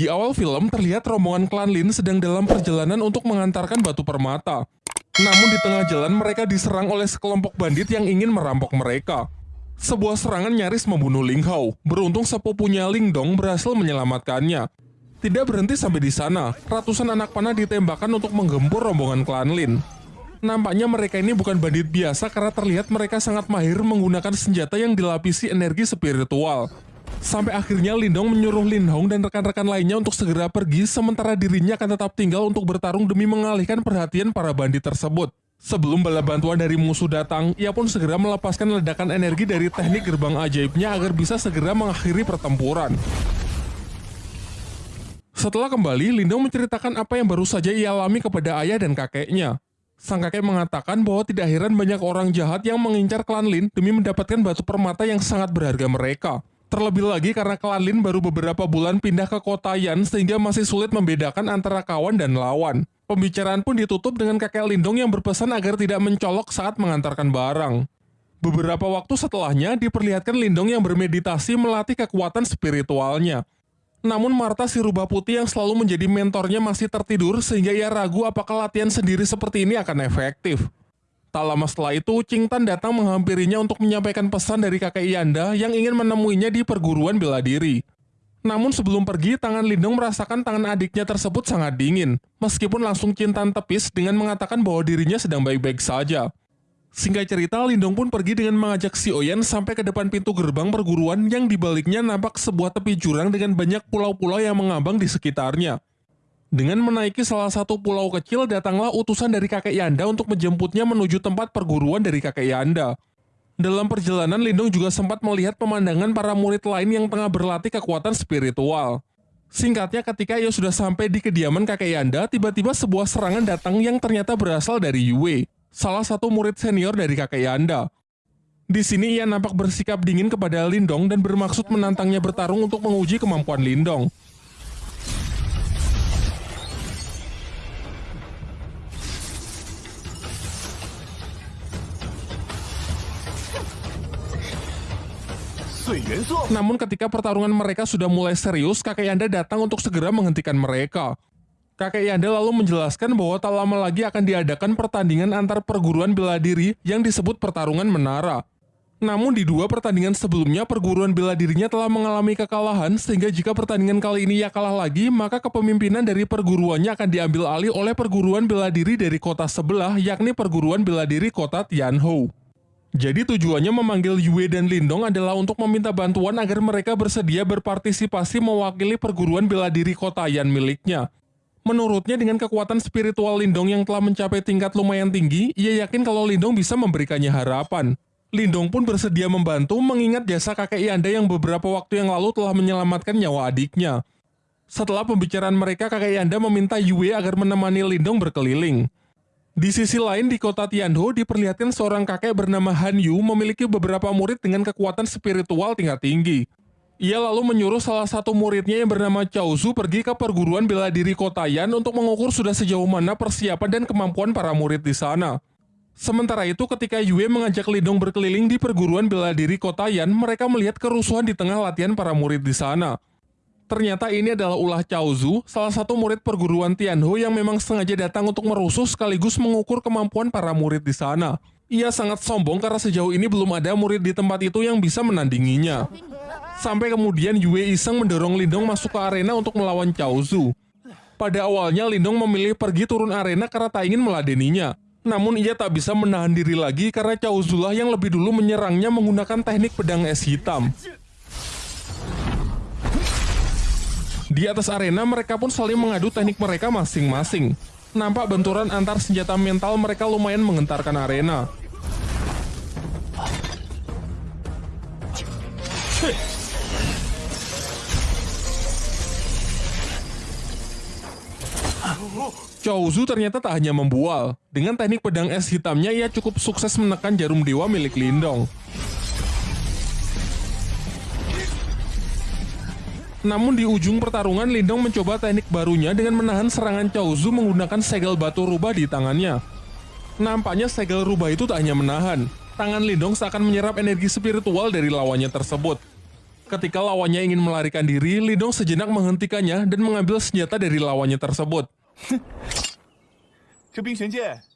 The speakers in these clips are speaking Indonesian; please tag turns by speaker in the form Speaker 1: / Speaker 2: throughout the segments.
Speaker 1: Di awal film terlihat rombongan klan Lin sedang dalam perjalanan untuk mengantarkan batu permata. Namun di tengah jalan mereka diserang oleh sekelompok bandit yang ingin merampok mereka. Sebuah serangan nyaris membunuh Ling Hao. Beruntung sepupunya Ling Dong berhasil menyelamatkannya. Tidak berhenti sampai di sana, ratusan anak panah ditembakkan untuk menggempur rombongan klan Lin. Nampaknya mereka ini bukan bandit biasa karena terlihat mereka sangat mahir menggunakan senjata yang dilapisi energi spiritual. Sampai akhirnya Lindong menyuruh Lin Hong dan rekan-rekan lainnya untuk segera pergi sementara dirinya akan tetap tinggal untuk bertarung demi mengalihkan perhatian para bandit tersebut. Sebelum bala bantuan dari musuh datang, ia pun segera melepaskan ledakan energi dari teknik gerbang ajaibnya agar bisa segera mengakhiri pertempuran. Setelah kembali, Lindong menceritakan apa yang baru saja ia alami kepada ayah dan kakeknya. Sang kakek mengatakan bahwa tidak heran banyak orang jahat yang mengincar klan Lin demi mendapatkan batu permata yang sangat berharga mereka. Terlebih lagi karena klan Lin baru beberapa bulan pindah ke kota Yan sehingga masih sulit membedakan antara kawan dan lawan. Pembicaraan pun ditutup dengan kakek Lindong yang berpesan agar tidak mencolok saat mengantarkan barang. Beberapa waktu setelahnya diperlihatkan Lindong yang bermeditasi melatih kekuatan spiritualnya. Namun Marta si rubah putih yang selalu menjadi mentornya masih tertidur sehingga ia ragu apakah latihan sendiri seperti ini akan efektif. Tak lama setelah itu, Ching Tan datang menghampirinya untuk menyampaikan pesan dari kakek Yanda yang ingin menemuinya di perguruan bela diri. Namun sebelum pergi, tangan Lindong merasakan tangan adiknya tersebut sangat dingin, meskipun langsung Tan tepis dengan mengatakan bahwa dirinya sedang baik-baik saja. Singkat cerita, Lindong pun pergi dengan mengajak si Oyen sampai ke depan pintu gerbang perguruan yang dibaliknya nampak sebuah tepi jurang dengan banyak pulau-pulau yang mengambang di sekitarnya. Dengan menaiki salah satu pulau kecil, datanglah utusan dari kakek Yanda untuk menjemputnya menuju tempat perguruan dari kakek Yanda. Dalam perjalanan, Lindung juga sempat melihat pemandangan para murid lain yang tengah berlatih kekuatan spiritual. Singkatnya, ketika ia sudah sampai di kediaman kakek Yanda, tiba-tiba sebuah serangan datang yang ternyata berasal dari Yue, salah satu murid senior dari kakek Yanda. Di sini ia nampak bersikap dingin kepada Lindong dan bermaksud menantangnya bertarung untuk menguji kemampuan Lindong. Namun ketika pertarungan mereka sudah mulai serius, kakek Yanda datang untuk segera menghentikan mereka. Kakek Yanda lalu menjelaskan bahwa tak lama lagi akan diadakan pertandingan antar perguruan bela diri yang disebut pertarungan menara. Namun di dua pertandingan sebelumnya perguruan bela dirinya telah mengalami kekalahan sehingga jika pertandingan kali ini ia kalah lagi maka kepemimpinan dari perguruannya akan diambil alih oleh perguruan bela diri dari kota sebelah yakni perguruan bela diri kota Tianhou. Jadi tujuannya memanggil Yue dan Lindong adalah untuk meminta bantuan agar mereka bersedia berpartisipasi mewakili perguruan bela diri kota Yan miliknya. Menurutnya dengan kekuatan spiritual Lindong yang telah mencapai tingkat lumayan tinggi, ia yakin kalau Lindong bisa memberikannya harapan. Lindong pun bersedia membantu mengingat jasa kakek Yanda yang beberapa waktu yang lalu telah menyelamatkan nyawa adiknya. Setelah pembicaraan mereka, kakek Yanda meminta Yue agar menemani Lindong berkeliling. Di sisi lain, di kota Tianho diperlihatkan seorang kakek bernama Han Yu memiliki beberapa murid dengan kekuatan spiritual tingkat tinggi. Ia lalu menyuruh salah satu muridnya yang bernama Chao Zu pergi ke perguruan bela diri kota Yan untuk mengukur sudah sejauh mana persiapan dan kemampuan para murid di sana. Sementara itu, ketika Yue mengajak Lidong berkeliling di perguruan bela diri kota Yan, mereka melihat kerusuhan di tengah latihan para murid di sana. Ternyata ini adalah ulah Cao Zu, salah satu murid perguruan Tianhu yang memang sengaja datang untuk merusuh sekaligus mengukur kemampuan para murid di sana. Ia sangat sombong karena sejauh ini belum ada murid di tempat itu yang bisa menandinginya. Sampai kemudian Yue iseng mendorong Lindong masuk ke arena untuk melawan Cao Zu. Pada awalnya Lindong memilih pergi turun arena karena tak ingin meladeninya. Namun ia tak bisa menahan diri lagi karena Cao Zu lah yang lebih dulu menyerangnya menggunakan teknik pedang es hitam. Di atas arena mereka pun saling mengadu teknik mereka masing-masing. Nampak benturan antar senjata mental mereka lumayan mengentarkan arena. Chouzu ternyata tak hanya membual. Dengan teknik pedang es hitamnya, ia cukup sukses menekan jarum dewa milik Lindong. Namun di ujung pertarungan, Lindong mencoba teknik barunya dengan menahan serangan Chaozu menggunakan segel batu rubah di tangannya. Nampaknya segel rubah itu tak hanya menahan, tangan Lindong seakan menyerap energi spiritual dari lawannya tersebut. Ketika lawannya ingin melarikan diri, Lindong sejenak menghentikannya dan mengambil senjata dari lawannya tersebut.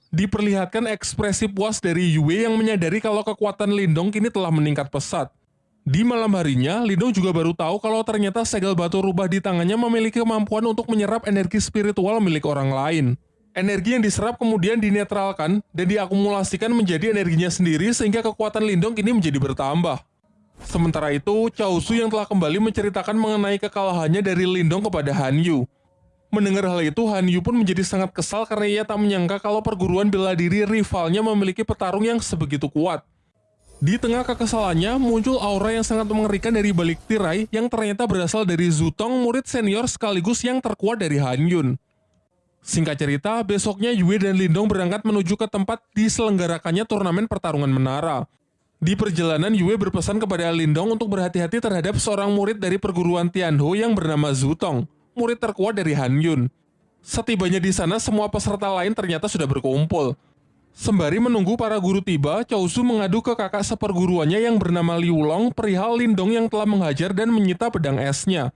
Speaker 1: Diperlihatkan ekspresi puas dari Yue yang menyadari kalau kekuatan Lindong kini telah meningkat pesat. Di malam harinya, Lindong juga baru tahu kalau ternyata segel batu rubah di tangannya memiliki kemampuan untuk menyerap energi spiritual milik orang lain. Energi yang diserap kemudian dinetralkan dan diakumulasikan menjadi energinya sendiri sehingga kekuatan Lindong kini menjadi bertambah. Sementara itu, Cao Su yang telah kembali menceritakan mengenai kekalahannya dari Lindong kepada Han Yu. Mendengar hal itu, Han Yu pun menjadi sangat kesal karena ia tak menyangka kalau perguruan bela diri rivalnya memiliki petarung yang sebegitu kuat. Di tengah kekesalannya, muncul aura yang sangat mengerikan dari balik tirai yang ternyata berasal dari Zutong, murid senior sekaligus yang terkuat dari Han Yun. Singkat cerita, besoknya Yue dan Lindong berangkat menuju ke tempat diselenggarakannya turnamen pertarungan menara. Di perjalanan, Yue berpesan kepada Lindong untuk berhati-hati terhadap seorang murid dari perguruan Tianho yang bernama Zutong, murid terkuat dari Han Yun. Setibanya di sana, semua peserta lain ternyata sudah berkumpul. Sembari menunggu para guru tiba, Cao Su mengadu ke kakak seperguruannya yang bernama Liu Long perihal Lindong yang telah menghajar dan menyita pedang esnya.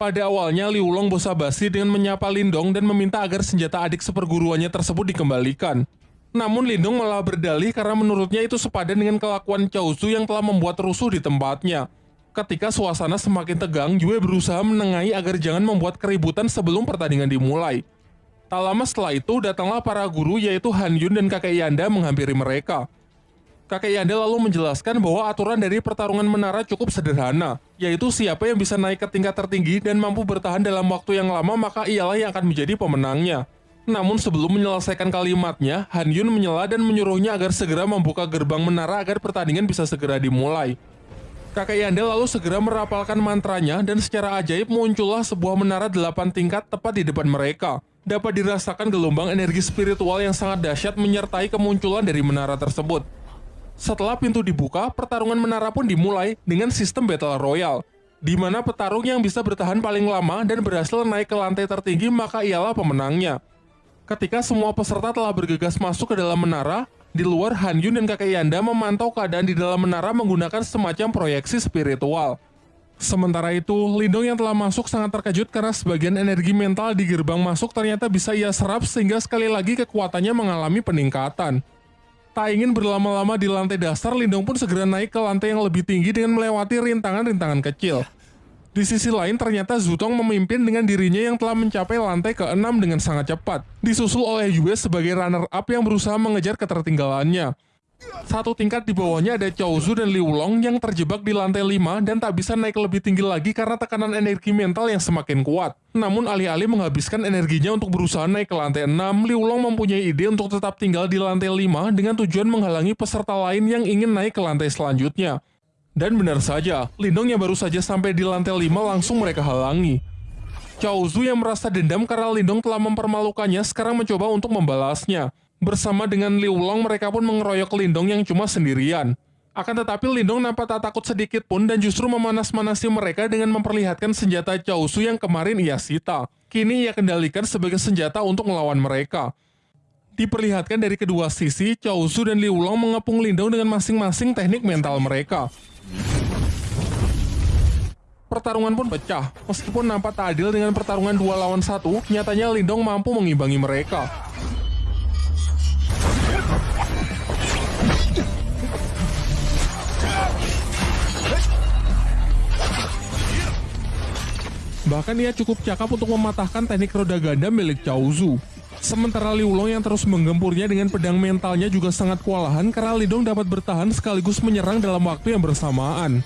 Speaker 1: Pada awalnya, Liu Long basa-basi dengan menyapa Lindong dan meminta agar senjata adik seperguruannya tersebut dikembalikan. Namun Lindong malah berdalih karena menurutnya itu sepadan dengan kelakuan Cao Su yang telah membuat rusuh di tempatnya. Ketika suasana semakin tegang, Yue berusaha menengahi agar jangan membuat keributan sebelum pertandingan dimulai. Tak lama setelah itu, datanglah para guru yaitu Han Yun dan kakek Yanda menghampiri mereka. Kakek Yanda lalu menjelaskan bahwa aturan dari pertarungan menara cukup sederhana, yaitu siapa yang bisa naik ke tingkat tertinggi dan mampu bertahan dalam waktu yang lama maka ialah yang akan menjadi pemenangnya. Namun sebelum menyelesaikan kalimatnya, Han Yun menyela dan menyuruhnya agar segera membuka gerbang menara agar pertandingan bisa segera dimulai. Kakek Yanda lalu segera merapalkan mantranya dan secara ajaib muncullah sebuah menara delapan tingkat tepat di depan mereka dapat dirasakan gelombang energi spiritual yang sangat dahsyat menyertai kemunculan dari menara tersebut. Setelah pintu dibuka, pertarungan menara pun dimulai dengan sistem Battle Royale, di mana petarung yang bisa bertahan paling lama dan berhasil naik ke lantai tertinggi maka ialah pemenangnya. Ketika semua peserta telah bergegas masuk ke dalam menara, di luar Han Yun dan kakek Yanda memantau keadaan di dalam menara menggunakan semacam proyeksi spiritual. Sementara itu, Lindong yang telah masuk sangat terkejut karena sebagian energi mental di gerbang masuk ternyata bisa ia serap sehingga sekali lagi kekuatannya mengalami peningkatan. Tak ingin berlama-lama di lantai dasar, Lindong pun segera naik ke lantai yang lebih tinggi dengan melewati rintangan-rintangan kecil. Di sisi lain, ternyata Zutong memimpin dengan dirinya yang telah mencapai lantai ke-6 dengan sangat cepat, disusul oleh Yue sebagai runner-up yang berusaha mengejar ketertinggalannya. Satu tingkat di bawahnya ada Chou Zu dan Liu Long yang terjebak di lantai 5 dan tak bisa naik lebih tinggi lagi karena tekanan energi mental yang semakin kuat. Namun alih-alih menghabiskan energinya untuk berusaha naik ke lantai 6, Liu Long mempunyai ide untuk tetap tinggal di lantai 5 dengan tujuan menghalangi peserta lain yang ingin naik ke lantai selanjutnya. Dan benar saja, Lindong yang baru saja sampai di lantai 5 langsung mereka halangi. Chao Zu yang merasa dendam karena Lindong telah mempermalukannya sekarang mencoba untuk membalasnya. Bersama dengan Liu Long, mereka pun mengeroyok Lindong yang cuma sendirian. Akan tetapi Lindong nampak tak takut sedikit pun dan justru memanas-manasi mereka dengan memperlihatkan senjata Cao Su yang kemarin ia sita. Kini ia kendalikan sebagai senjata untuk melawan mereka. Diperlihatkan dari kedua sisi, Cao Su dan Liu Long mengepung Lindong dengan masing-masing teknik mental mereka. Pertarungan pun pecah. Meskipun nampak tak adil dengan pertarungan dua lawan satu, nyatanya Lindong mampu mengimbangi mereka. Bahkan ia cukup cakap untuk mematahkan teknik roda ganda milik Cao Zu. Sementara Liu Long yang terus menggempurnya dengan pedang mentalnya juga sangat kewalahan karena Lidong dapat bertahan sekaligus menyerang dalam waktu yang bersamaan.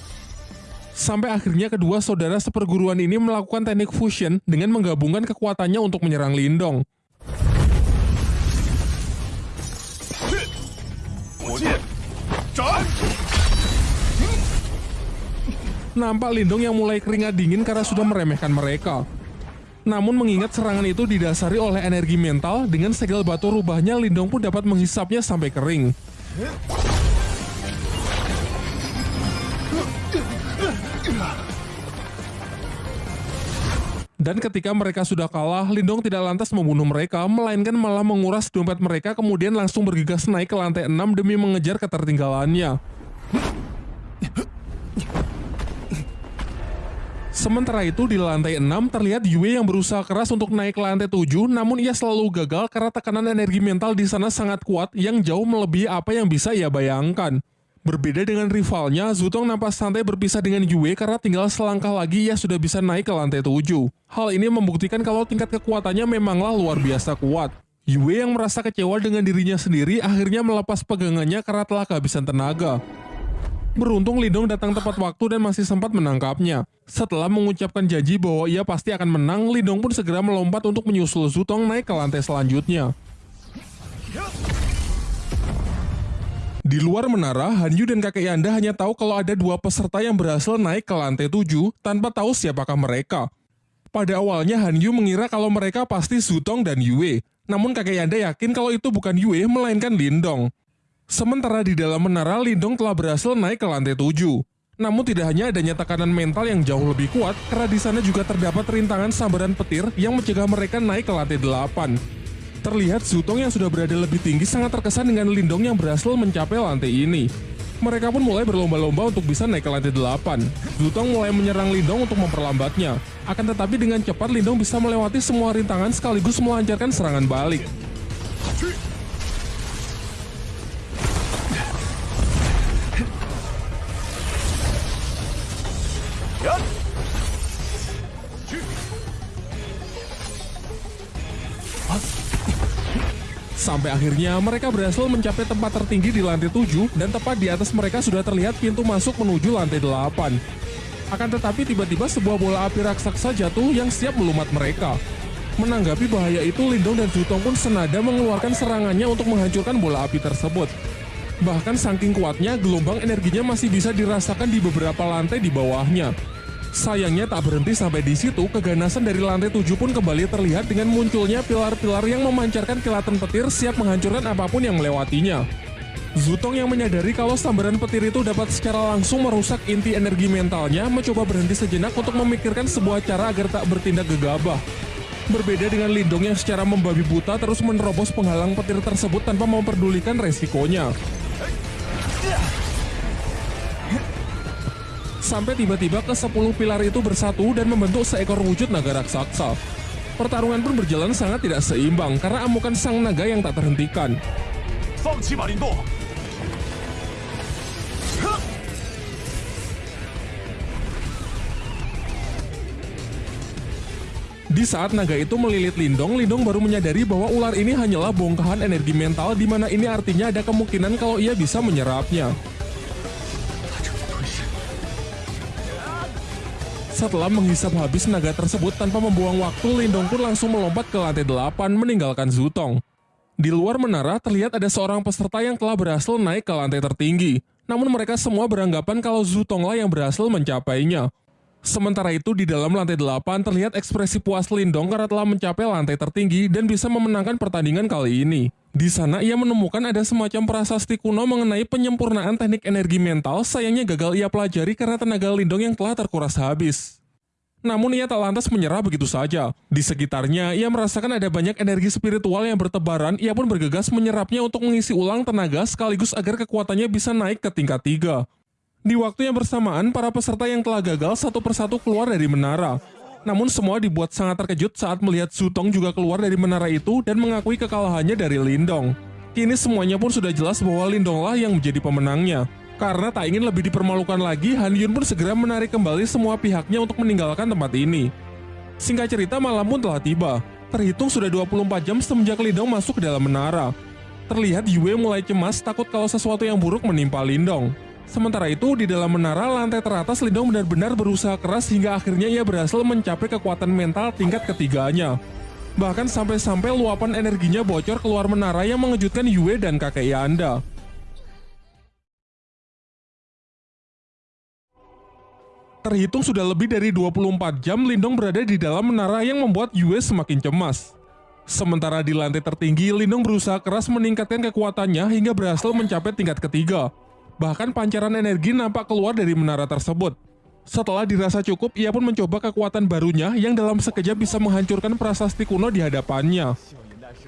Speaker 1: Sampai akhirnya kedua saudara seperguruan ini melakukan teknik fusion dengan menggabungkan kekuatannya untuk menyerang Lindong. Nampak Lindong yang mulai keringat dingin karena sudah meremehkan mereka. Namun mengingat serangan itu didasari oleh energi mental, dengan segel batu rubahnya Lindong pun dapat menghisapnya sampai kering. Dan ketika mereka sudah kalah, Lindong tidak lantas membunuh mereka, melainkan malah menguras dompet mereka kemudian langsung bergegas naik ke lantai 6 demi mengejar ketertinggalannya. Sementara itu di lantai 6 terlihat Yue yang berusaha keras untuk naik ke lantai 7 namun ia selalu gagal karena tekanan energi mental di sana sangat kuat yang jauh melebihi apa yang bisa ia bayangkan. Berbeda dengan rivalnya, Zutong nampak santai berpisah dengan Yue karena tinggal selangkah lagi ia sudah bisa naik ke lantai 7. Hal ini membuktikan kalau tingkat kekuatannya memanglah luar biasa kuat. Yue yang merasa kecewa dengan dirinya sendiri akhirnya melepas pegangannya karena telah kehabisan tenaga. Beruntung Lindong datang tepat waktu dan masih sempat menangkapnya. Setelah mengucapkan janji bahwa ia pasti akan menang, Lindong pun segera melompat untuk menyusul Zutong naik ke lantai selanjutnya. Di luar menara, Hanyu dan kakek Yanda hanya tahu kalau ada dua peserta yang berhasil naik ke lantai 7 tanpa tahu siapakah mereka. Pada awalnya Hanyu mengira kalau mereka pasti Zutong dan Yue. Namun kakek Yanda yakin kalau itu bukan Yue melainkan Lindong. Sementara di dalam menara, Lindong telah berhasil naik ke lantai 7. Namun tidak hanya adanya tekanan mental yang jauh lebih kuat, karena di sana juga terdapat rintangan sambaran petir yang mencegah mereka naik ke lantai 8. Terlihat Zutong yang sudah berada lebih tinggi sangat terkesan dengan Lindong yang berhasil mencapai lantai ini. Mereka pun mulai berlomba-lomba untuk bisa naik ke lantai 8. Zutong mulai menyerang Lindong untuk memperlambatnya. Akan tetapi dengan cepat Lindong bisa melewati semua rintangan sekaligus melancarkan serangan balik. Sampai akhirnya mereka berhasil mencapai tempat tertinggi di lantai 7 dan tepat di atas mereka sudah terlihat pintu masuk menuju lantai 8. Akan tetapi tiba-tiba sebuah bola api raksasa jatuh yang siap melumat mereka. Menanggapi bahaya itu, Lindong dan Jutong pun senada mengeluarkan serangannya untuk menghancurkan bola api tersebut. Bahkan saking kuatnya, gelombang energinya masih bisa dirasakan di beberapa lantai di bawahnya. Sayangnya tak berhenti sampai di situ, keganasan dari lantai 7 pun kembali terlihat dengan munculnya pilar-pilar yang memancarkan kilatan petir siap menghancurkan apa pun yang melewatinya. Zutong yang menyadari kalau sambaran petir itu dapat secara langsung merusak inti energi mentalnya mencoba berhenti sejenak untuk memikirkan sebuah cara agar tak bertindak gegabah. Berbeda dengan Lindong yang secara membabi buta terus menerobos penghalang petir tersebut tanpa memperdulikan resikonya. Sampai tiba-tiba ke-10 pilar itu bersatu dan membentuk seekor wujud naga raksasa. Pertarungan pun berjalan sangat tidak seimbang karena amukan sang naga yang tak terhentikan. Di saat naga itu melilit Lindong, Lindong baru menyadari bahwa ular ini hanyalah bongkahan energi mental di mana ini artinya ada kemungkinan kalau ia bisa menyerapnya. Setelah menghisap habis naga tersebut tanpa membuang waktu, Lindong pun langsung melompat ke lantai 8 meninggalkan Zutong. Di luar menara terlihat ada seorang peserta yang telah berhasil naik ke lantai tertinggi. Namun mereka semua beranggapan kalau Zutonglah yang berhasil mencapainya. Sementara itu di dalam lantai 8 terlihat ekspresi puas Lindong karena telah mencapai lantai tertinggi dan bisa memenangkan pertandingan kali ini. Di sana ia menemukan ada semacam prasasti kuno mengenai penyempurnaan teknik energi mental, sayangnya gagal ia pelajari karena tenaga Lindong yang telah terkuras habis. Namun ia tak lantas menyerah begitu saja. Di sekitarnya, ia merasakan ada banyak energi spiritual yang bertebaran, ia pun bergegas menyerapnya untuk mengisi ulang tenaga sekaligus agar kekuatannya bisa naik ke tingkat 3. Di waktu yang bersamaan, para peserta yang telah gagal satu persatu keluar dari menara. Namun semua dibuat sangat terkejut saat melihat Zutong juga keluar dari menara itu dan mengakui kekalahannya dari Lindong. Kini semuanya pun sudah jelas bahwa Lindonglah yang menjadi pemenangnya. Karena tak ingin lebih dipermalukan lagi, Han Yun pun segera menarik kembali semua pihaknya untuk meninggalkan tempat ini. Singkat cerita, malam pun telah tiba. Terhitung sudah 24 jam semenjak Lindong masuk ke dalam menara. Terlihat Yue mulai cemas takut kalau sesuatu yang buruk menimpa Lindong. Sementara itu, di dalam menara lantai teratas Lindong benar-benar berusaha keras hingga akhirnya ia berhasil mencapai kekuatan mental tingkat ketiganya. Bahkan sampai-sampai luapan energinya bocor keluar menara yang mengejutkan Yue dan kakek Yanda. Terhitung sudah lebih dari 24 jam Lindong berada di dalam menara yang membuat Yue semakin cemas. Sementara di lantai tertinggi, Lindong berusaha keras meningkatkan kekuatannya hingga berhasil mencapai tingkat ketiga. Bahkan pancaran energi nampak keluar dari menara tersebut. Setelah dirasa cukup, ia pun mencoba kekuatan barunya yang dalam sekejap bisa menghancurkan prasasti kuno di hadapannya.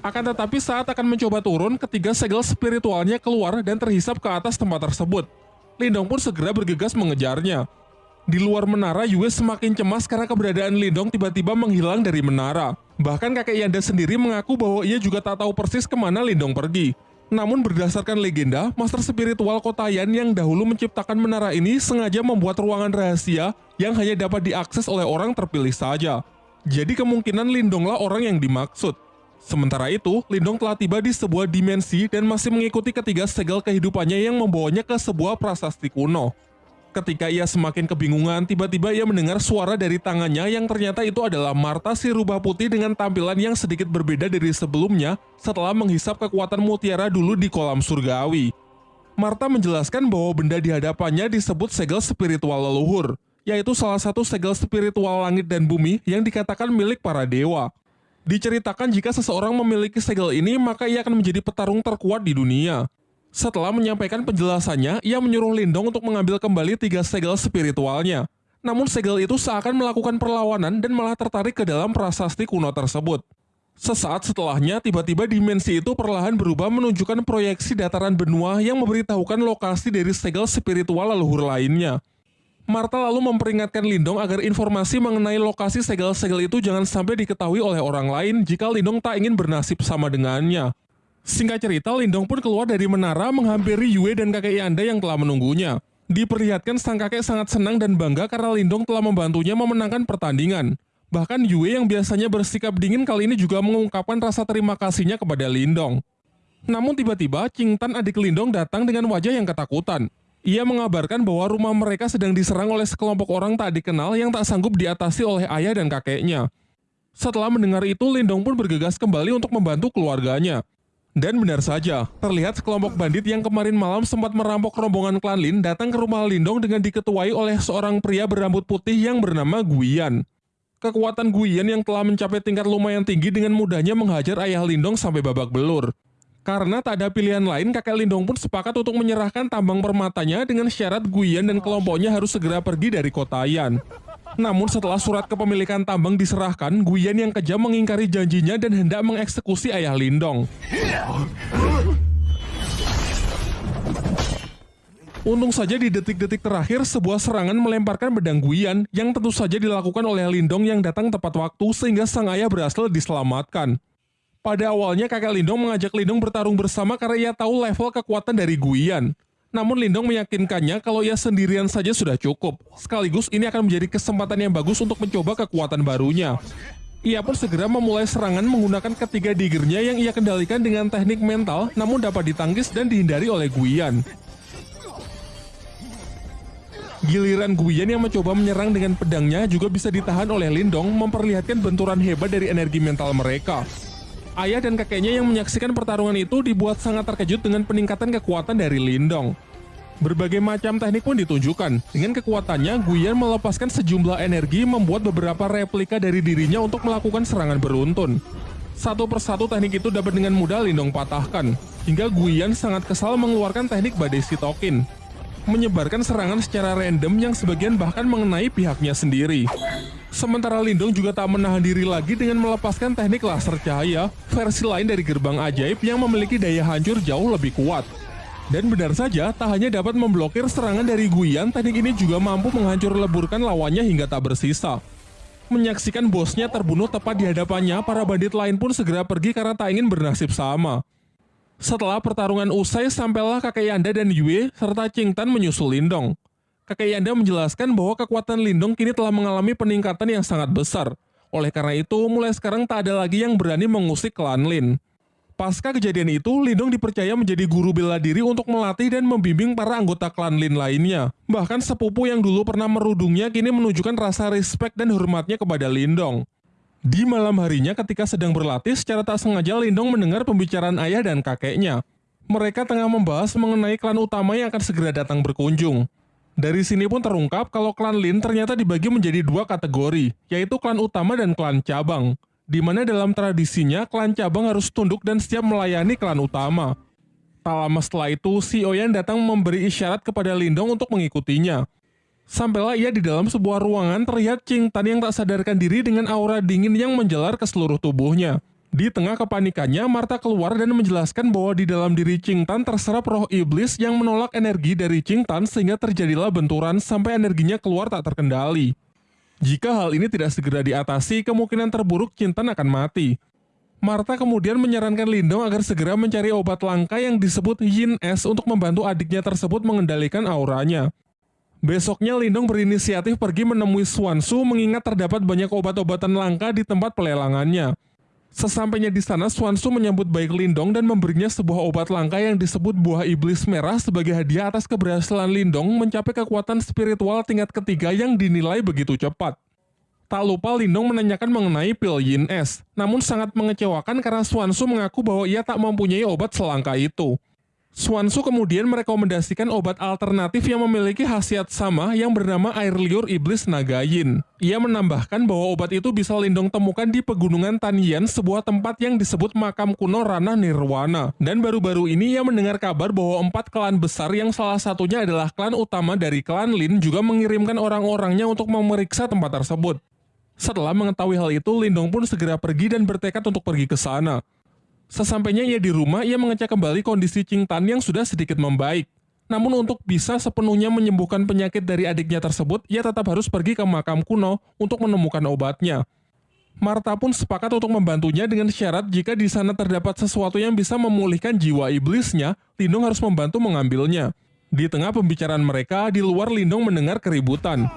Speaker 1: Akan tetapi saat akan mencoba turun, ketiga segel spiritualnya keluar dan terhisap ke atas tempat tersebut. Lindong pun segera bergegas mengejarnya. Di luar menara, Yue semakin cemas karena keberadaan Lindong tiba-tiba menghilang dari menara. Bahkan kakek Yanda sendiri mengaku bahwa ia juga tak tahu persis ke mana Lindong pergi. Namun berdasarkan legenda, master spiritual Kotayan yang dahulu menciptakan menara ini sengaja membuat ruangan rahasia yang hanya dapat diakses oleh orang terpilih saja. Jadi kemungkinan Lindonglah orang yang dimaksud. Sementara itu, Lindong telah tiba di sebuah dimensi dan masih mengikuti ketiga segel kehidupannya yang membawanya ke sebuah prasasti kuno. Ketika ia semakin kebingungan, tiba-tiba ia mendengar suara dari tangannya yang ternyata itu adalah Marta si rubah putih dengan tampilan yang sedikit berbeda dari sebelumnya setelah menghisap kekuatan mutiara dulu di kolam surgawi. Marta menjelaskan bahwa benda di hadapannya disebut segel spiritual leluhur, yaitu salah satu segel spiritual langit dan bumi yang dikatakan milik para dewa. Diceritakan jika seseorang memiliki segel ini, maka ia akan menjadi petarung terkuat di dunia. Setelah menyampaikan penjelasannya, ia menyuruh Lindong untuk mengambil kembali tiga segel spiritualnya. Namun segel itu seakan melakukan perlawanan dan malah tertarik ke dalam prasasti kuno tersebut. Sesaat setelahnya, tiba-tiba dimensi itu perlahan berubah menunjukkan proyeksi dataran benua yang memberitahukan lokasi dari segel spiritual leluhur lainnya. Marta lalu memperingatkan Lindong agar informasi mengenai lokasi segel-segel itu jangan sampai diketahui oleh orang lain jika Lindong tak ingin bernasib sama dengannya. Singkat cerita, Lindong pun keluar dari menara menghampiri Yue dan kakek Yanda yang telah menunggunya. Diperlihatkan sang kakek sangat senang dan bangga karena Lindong telah membantunya memenangkan pertandingan. Bahkan Yue yang biasanya bersikap dingin kali ini juga mengungkapkan rasa terima kasihnya kepada Lindong. Namun tiba-tiba, Qing Tan adik Lindong datang dengan wajah yang ketakutan. Ia mengabarkan bahwa rumah mereka sedang diserang oleh sekelompok orang tak dikenal yang tak sanggup diatasi oleh ayah dan kakeknya. Setelah mendengar itu, Lindong pun bergegas kembali untuk membantu keluarganya. Dan benar saja, terlihat sekelompok bandit yang kemarin malam sempat merampok rombongan klan Lin datang ke rumah Lindong dengan diketuai oleh seorang pria berambut putih yang bernama Guian. Kekuatan Guian yang telah mencapai tingkat lumayan tinggi dengan mudahnya menghajar ayah Lindong sampai babak belur. Karena tak ada pilihan lain, kakek Lindong pun sepakat untuk menyerahkan tambang permatanya dengan syarat Guian dan kelompoknya harus segera pergi dari kota Yan. Namun setelah surat kepemilikan tambang diserahkan, Guyan yang kejam mengingkari janjinya dan hendak mengeksekusi ayah Lindong. Untung saja di detik-detik terakhir sebuah serangan melemparkan pedang Guyan yang tentu saja dilakukan oleh Lindong yang datang tepat waktu sehingga sang ayah berhasil diselamatkan. Pada awalnya kakek Lindong mengajak Lindong bertarung bersama karena ia tahu level kekuatan dari Guyan. Namun Lindong meyakinkannya kalau ia sendirian saja sudah cukup. Sekaligus ini akan menjadi kesempatan yang bagus untuk mencoba kekuatan barunya. Ia pun segera memulai serangan menggunakan ketiga digernya yang ia kendalikan dengan teknik mental namun dapat ditangkis dan dihindari oleh Guyan. Giliran Guyan yang mencoba menyerang dengan pedangnya juga bisa ditahan oleh Lindong memperlihatkan benturan hebat dari energi mental mereka. Ayah dan kakeknya yang menyaksikan pertarungan itu dibuat sangat terkejut dengan peningkatan kekuatan dari Lindong. Berbagai macam teknik pun ditunjukkan. Dengan kekuatannya, Guyan melepaskan sejumlah energi membuat beberapa replika dari dirinya untuk melakukan serangan beruntun. Satu persatu teknik itu dapat dengan mudah Lindong patahkan, hingga Guyan sangat kesal mengeluarkan teknik badai sitokin, menyebarkan serangan secara random yang sebagian bahkan mengenai pihaknya sendiri. Sementara Lindong juga tak menahan diri lagi dengan melepaskan teknik laser cahaya, versi lain dari gerbang ajaib yang memiliki daya hancur jauh lebih kuat. Dan benar saja, tak hanya dapat memblokir serangan dari Guyan, teknik ini juga mampu menghancur leburkan lawannya hingga tak bersisa. Menyaksikan bosnya terbunuh tepat di hadapannya, para bandit lain pun segera pergi karena tak ingin bernasib sama. Setelah pertarungan usai, sampailah kakek Yanda dan Yue serta Tan menyusul Lindong kakek Yanda menjelaskan bahwa kekuatan Lindong kini telah mengalami peningkatan yang sangat besar. Oleh karena itu, mulai sekarang tak ada lagi yang berani mengusik klan Lin. Pasca kejadian itu, Lindong dipercaya menjadi guru bela diri untuk melatih dan membimbing para anggota klan Lin lainnya. Bahkan sepupu yang dulu pernah merudungnya kini menunjukkan rasa respect dan hormatnya kepada Lindong. Di malam harinya ketika sedang berlatih, secara tak sengaja Lindong mendengar pembicaraan ayah dan kakeknya. Mereka tengah membahas mengenai klan utama yang akan segera datang berkunjung. Dari sini pun terungkap kalau klan Lin ternyata dibagi menjadi dua kategori, yaitu klan utama dan klan cabang. Di mana dalam tradisinya, klan cabang harus tunduk dan siap melayani klan utama. Tak lama setelah itu, si Oyan datang memberi isyarat kepada Lindong untuk mengikutinya. Sampailah ia di dalam sebuah ruangan terlihat Ching Tan yang tak sadarkan diri dengan aura dingin yang menjalar ke seluruh tubuhnya. Di tengah kepanikannya, Marta keluar dan menjelaskan bahwa di dalam diri Ching Tan terserap roh iblis yang menolak energi dari Ching Tan sehingga terjadilah benturan sampai energinya keluar tak terkendali. Jika hal ini tidak segera diatasi, kemungkinan terburuk Chin Tan akan mati. Marta kemudian menyarankan Lindong agar segera mencari obat langka yang disebut Yin S untuk membantu adiknya tersebut mengendalikan auranya. Besoknya Lindong berinisiatif pergi menemui Swansu mengingat terdapat banyak obat-obatan langka di tempat pelelangannya. Sesampainya di sana, Swansu menyambut baik Lindong dan memberinya sebuah obat langka yang disebut buah iblis merah sebagai hadiah atas keberhasilan Lindong mencapai kekuatan spiritual tingkat ketiga yang dinilai begitu cepat. Tak lupa Lindong menanyakan mengenai pil Yin S, namun sangat mengecewakan karena Swansu mengaku bahwa ia tak mempunyai obat selangka itu. Swansu kemudian merekomendasikan obat alternatif yang memiliki khasiat sama yang bernama air liur iblis naga yin. Ia menambahkan bahwa obat itu bisa Lindong temukan di pegunungan Tanyan, sebuah tempat yang disebut makam kuno Ranah Nirwana. Dan baru-baru ini ia mendengar kabar bahwa empat klan besar yang salah satunya adalah klan utama dari klan Lin juga mengirimkan orang-orangnya untuk memeriksa tempat tersebut. Setelah mengetahui hal itu, Lindong pun segera pergi dan bertekad untuk pergi ke sana. Sesampainya ia di rumah, ia mengecek kembali kondisi Ching yang sudah sedikit membaik. Namun untuk bisa sepenuhnya menyembuhkan penyakit dari adiknya tersebut, ia tetap harus pergi ke makam kuno untuk menemukan obatnya. Marta pun sepakat untuk membantunya dengan syarat jika di sana terdapat sesuatu yang bisa memulihkan jiwa iblisnya, Lindong harus membantu mengambilnya. Di tengah pembicaraan mereka, di luar Lindong mendengar keributan.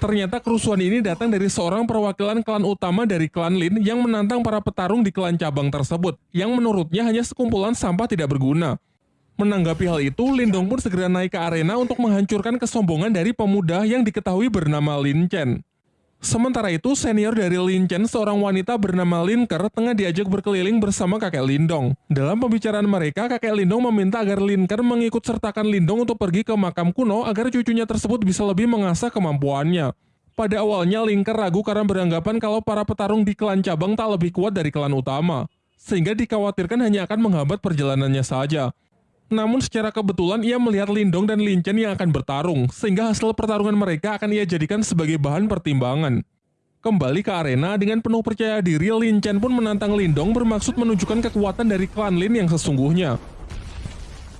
Speaker 1: Ternyata kerusuhan ini datang dari seorang perwakilan klan utama dari klan Lin yang menantang para petarung di klan cabang tersebut, yang menurutnya hanya sekumpulan sampah tidak berguna. Menanggapi hal itu, Lindong pun segera naik ke arena untuk menghancurkan kesombongan dari pemuda yang diketahui bernama Lin Chen. Sementara itu, senior dari Lin Chen, seorang wanita bernama Lin Ker, tengah diajak berkeliling bersama kakek Lindong. Dalam pembicaraan mereka, kakek Lindong meminta agar Lin Ker mengikut sertakan Lindong untuk pergi ke makam kuno agar cucunya tersebut bisa lebih mengasah kemampuannya. Pada awalnya, Lin Ker ragu karena beranggapan kalau para petarung di klan cabang tak lebih kuat dari klan utama, sehingga dikhawatirkan hanya akan menghambat perjalanannya saja. Namun secara kebetulan ia melihat Lindong dan Lin Chen yang akan bertarung, sehingga hasil pertarungan mereka akan ia jadikan sebagai bahan pertimbangan. Kembali ke arena dengan penuh percaya diri, Lin Chen pun menantang Lindong bermaksud menunjukkan kekuatan dari klan Lin yang sesungguhnya.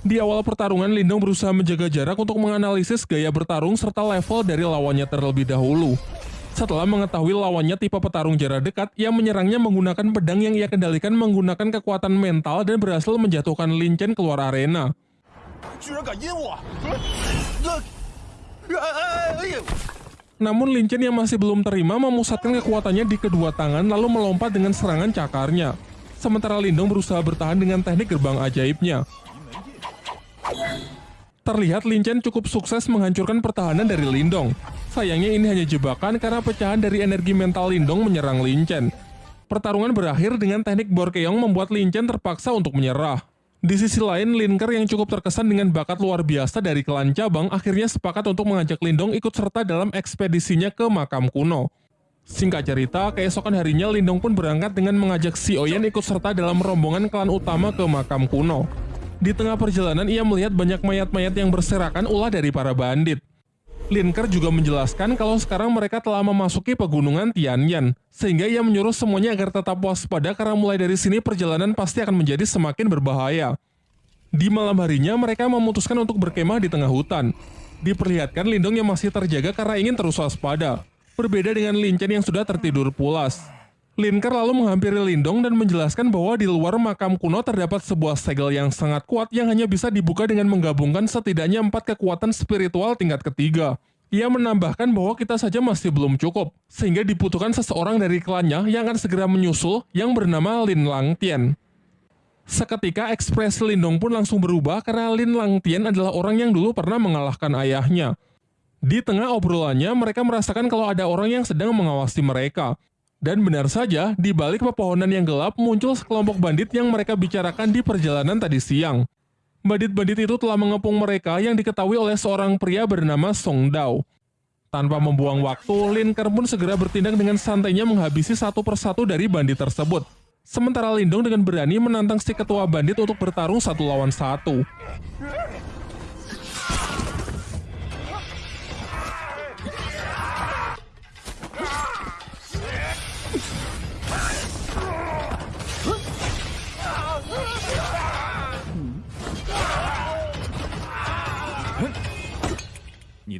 Speaker 1: Di awal pertarungan, Lindong berusaha menjaga jarak untuk menganalisis gaya bertarung serta level dari lawannya terlebih dahulu. Setelah mengetahui lawannya tipe petarung jarak dekat, ia menyerangnya menggunakan pedang yang ia kendalikan menggunakan kekuatan mental dan berhasil menjatuhkan Lin Chen keluar arena. Namun Lin Chen yang masih belum terima memusatkan kekuatannya di kedua tangan lalu melompat dengan serangan cakarnya. Sementara Lindong berusaha bertahan dengan teknik gerbang ajaibnya. Terlihat Lin Chen cukup sukses menghancurkan pertahanan dari Lindong. Sayangnya ini hanya jebakan karena pecahan dari energi mental Lindong menyerang Lin Chen. Pertarungan berakhir dengan teknik Borkeong membuat Lin Chen terpaksa untuk menyerah. Di sisi lain, Linker yang cukup terkesan dengan bakat luar biasa dari klan cabang akhirnya sepakat untuk mengajak Lindong ikut serta dalam ekspedisinya ke makam kuno. Singkat cerita, keesokan harinya Lindong pun berangkat dengan mengajak si Oyen ikut serta dalam rombongan klan utama ke makam kuno. Di tengah perjalanan ia melihat banyak mayat-mayat yang berserakan ulah dari para bandit. Linker juga menjelaskan kalau sekarang mereka telah memasuki pegunungan Tianyan, sehingga ia menyuruh semuanya agar tetap waspada karena mulai dari sini perjalanan pasti akan menjadi semakin berbahaya. Di malam harinya mereka memutuskan untuk berkemah di tengah hutan. Diperlihatkan Lindong yang masih terjaga karena ingin terus waspada. Berbeda dengan Lin Chen yang sudah tertidur pulas. Linker lalu menghampiri Lindong dan menjelaskan bahwa di luar makam kuno terdapat sebuah segel yang sangat kuat yang hanya bisa dibuka dengan menggabungkan setidaknya empat kekuatan spiritual tingkat ketiga. Ia menambahkan bahwa kita saja masih belum cukup, sehingga dibutuhkan seseorang dari klannya yang akan segera menyusul yang bernama Lin Lang Tian. Seketika ekspresi Lindong pun langsung berubah karena Lin Lang Tian adalah orang yang dulu pernah mengalahkan ayahnya. Di tengah obrolannya, mereka merasakan kalau ada orang yang sedang mengawasi mereka, dan benar saja, di balik pepohonan yang gelap muncul sekelompok bandit yang mereka bicarakan di perjalanan tadi siang. Bandit-bandit itu telah mengepung mereka yang diketahui oleh seorang pria bernama Song Dao. Tanpa membuang waktu, Lin Ker pun segera bertindak dengan santainya menghabisi satu persatu dari bandit tersebut. Sementara Lindong dengan berani menantang si ketua bandit untuk bertarung satu lawan satu.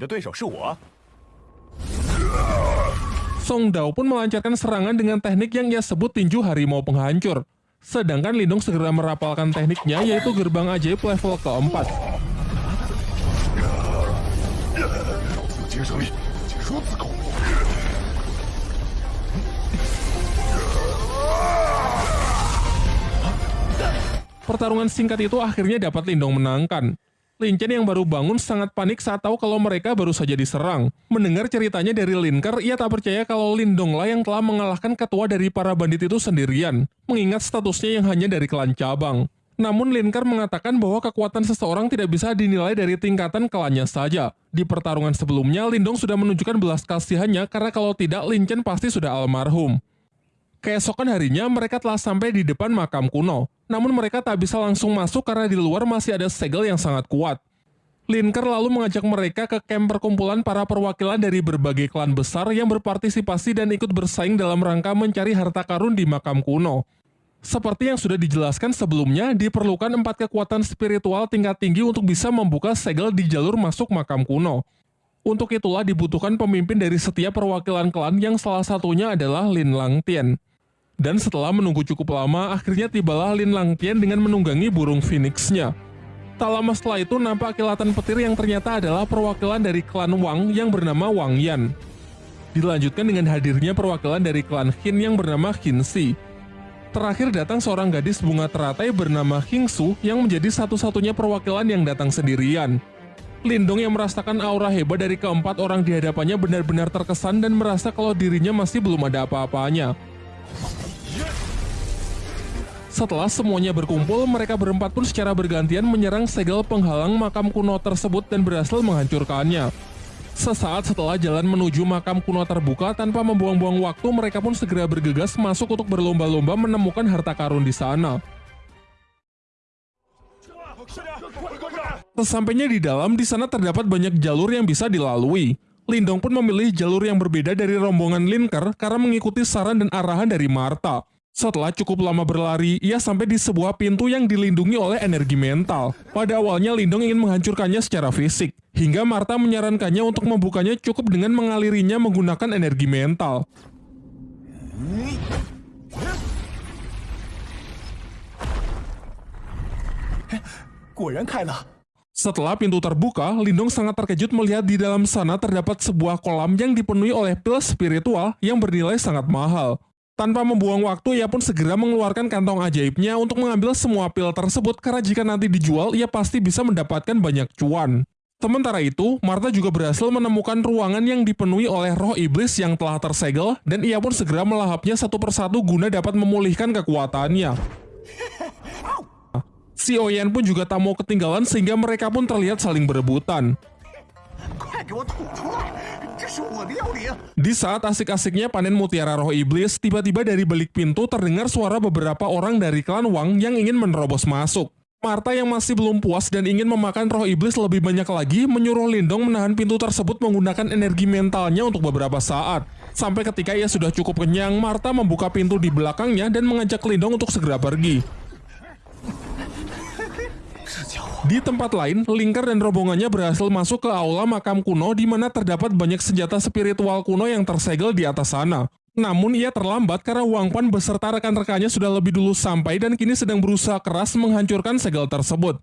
Speaker 2: 的对手是我。
Speaker 1: Song Dao pun melancarkan serangan dengan teknik yang ia sebut tinju harimau penghancur. Sedangkan Lindong segera merapalkan tekniknya yaitu gerbang ajaib level keempat.
Speaker 3: 接受力，解说自口。
Speaker 1: Pertarungan singkat itu akhirnya dapat Lindong menangkan. Lin Chen yang baru bangun sangat panik saat tahu kalau mereka baru saja diserang. Mendengar ceritanya dari Linker, ia tak percaya kalau Lindong lah yang telah mengalahkan ketua dari para bandit itu sendirian, mengingat statusnya yang hanya dari klan cabang. Namun Linker mengatakan bahwa kekuatan seseorang tidak bisa dinilai dari tingkatan klannya saja. Di pertarungan sebelumnya, Lindong sudah menunjukkan belas kasihannya karena kalau tidak Lin Chen pasti sudah almarhum. Keesokan harinya mereka telah sampai di depan makam kuno. Namun mereka tak bisa langsung masuk karena di luar masih ada segel yang sangat kuat. Linker lalu mengajak mereka ke camp perkumpulan para perwakilan dari berbagai klan besar yang berpartisipasi dan ikut bersaing dalam rangka mencari harta karun di makam kuno. Seperti yang sudah dijelaskan sebelumnya, diperlukan empat kekuatan spiritual tingkat tinggi untuk bisa membuka segel di jalur masuk makam kuno. Untuk itulah dibutuhkan pemimpin dari setiap perwakilan klan yang salah satunya adalah Lin Langtian. Dan setelah menunggu cukup lama, akhirnya tibalah Lin Langtian dengan menunggangi burung phoenix-nya. Tak lama setelah itu nampak kilatan petir yang ternyata adalah perwakilan dari klan Wang yang bernama Wang Yan. Dilanjutkan dengan hadirnya perwakilan dari klan Hin yang bernama Hin Si. Terakhir datang seorang gadis bunga teratai bernama Hing Su yang menjadi satu-satunya perwakilan yang datang sendirian. Lindong yang merasakan aura hebat dari keempat orang di hadapannya benar-benar terkesan dan merasa kalau dirinya masih belum ada apa-apanya. Setelah semuanya berkumpul, mereka berempat pun secara bergantian menyerang segel penghalang makam kuno tersebut dan berhasil menghancurkannya. Sesaat setelah jalan menuju makam kuno terbuka tanpa membuang-buang waktu, mereka pun segera bergegas masuk untuk berlomba-lomba menemukan harta karun di sana. Sesampainya di dalam, di sana terdapat banyak jalur yang bisa dilalui. Lindong pun memilih jalur yang berbeda dari rombongan Linker karena mengikuti saran dan arahan dari Marta. Setelah cukup lama berlari, ia sampai di sebuah pintu yang dilindungi oleh energi mental. Pada awalnya Lindong ingin menghancurkannya secara fisik, hingga Marta menyarankannya untuk membukanya cukup dengan mengalirinya menggunakan energi mental.
Speaker 2: Eh,
Speaker 1: setelah pintu terbuka, Lindong sangat terkejut melihat di dalam sana terdapat sebuah kolam yang dipenuhi oleh pil spiritual yang bernilai sangat mahal. Tanpa membuang waktu, ia pun segera mengeluarkan kantong ajaibnya untuk mengambil semua pil tersebut karena jika nanti dijual, ia pasti bisa mendapatkan banyak cuan. Sementara itu, Marta juga berhasil menemukan ruangan yang dipenuhi oleh roh iblis yang telah tersegel dan ia pun segera melahapnya satu persatu guna dapat memulihkan kekuatannya. Si Oyen pun juga tak mau ketinggalan sehingga mereka pun terlihat saling berebutan. Di saat asik-asiknya panen mutiara roh iblis, tiba-tiba dari balik pintu terdengar suara beberapa orang dari klan Wang yang ingin menerobos masuk. Marta yang masih belum puas dan ingin memakan roh iblis lebih banyak lagi menyuruh Lindong menahan pintu tersebut menggunakan energi mentalnya untuk beberapa saat. Sampai ketika ia sudah cukup kenyang, Marta membuka pintu di belakangnya dan mengajak Lindong untuk segera pergi. Di tempat lain, Linker dan rombongannya berhasil masuk ke aula makam kuno di mana terdapat banyak senjata spiritual kuno yang tersegel di atas sana. Namun ia terlambat karena Wang Pan beserta rekan-rekannya sudah lebih dulu sampai dan kini sedang berusaha keras menghancurkan segel tersebut.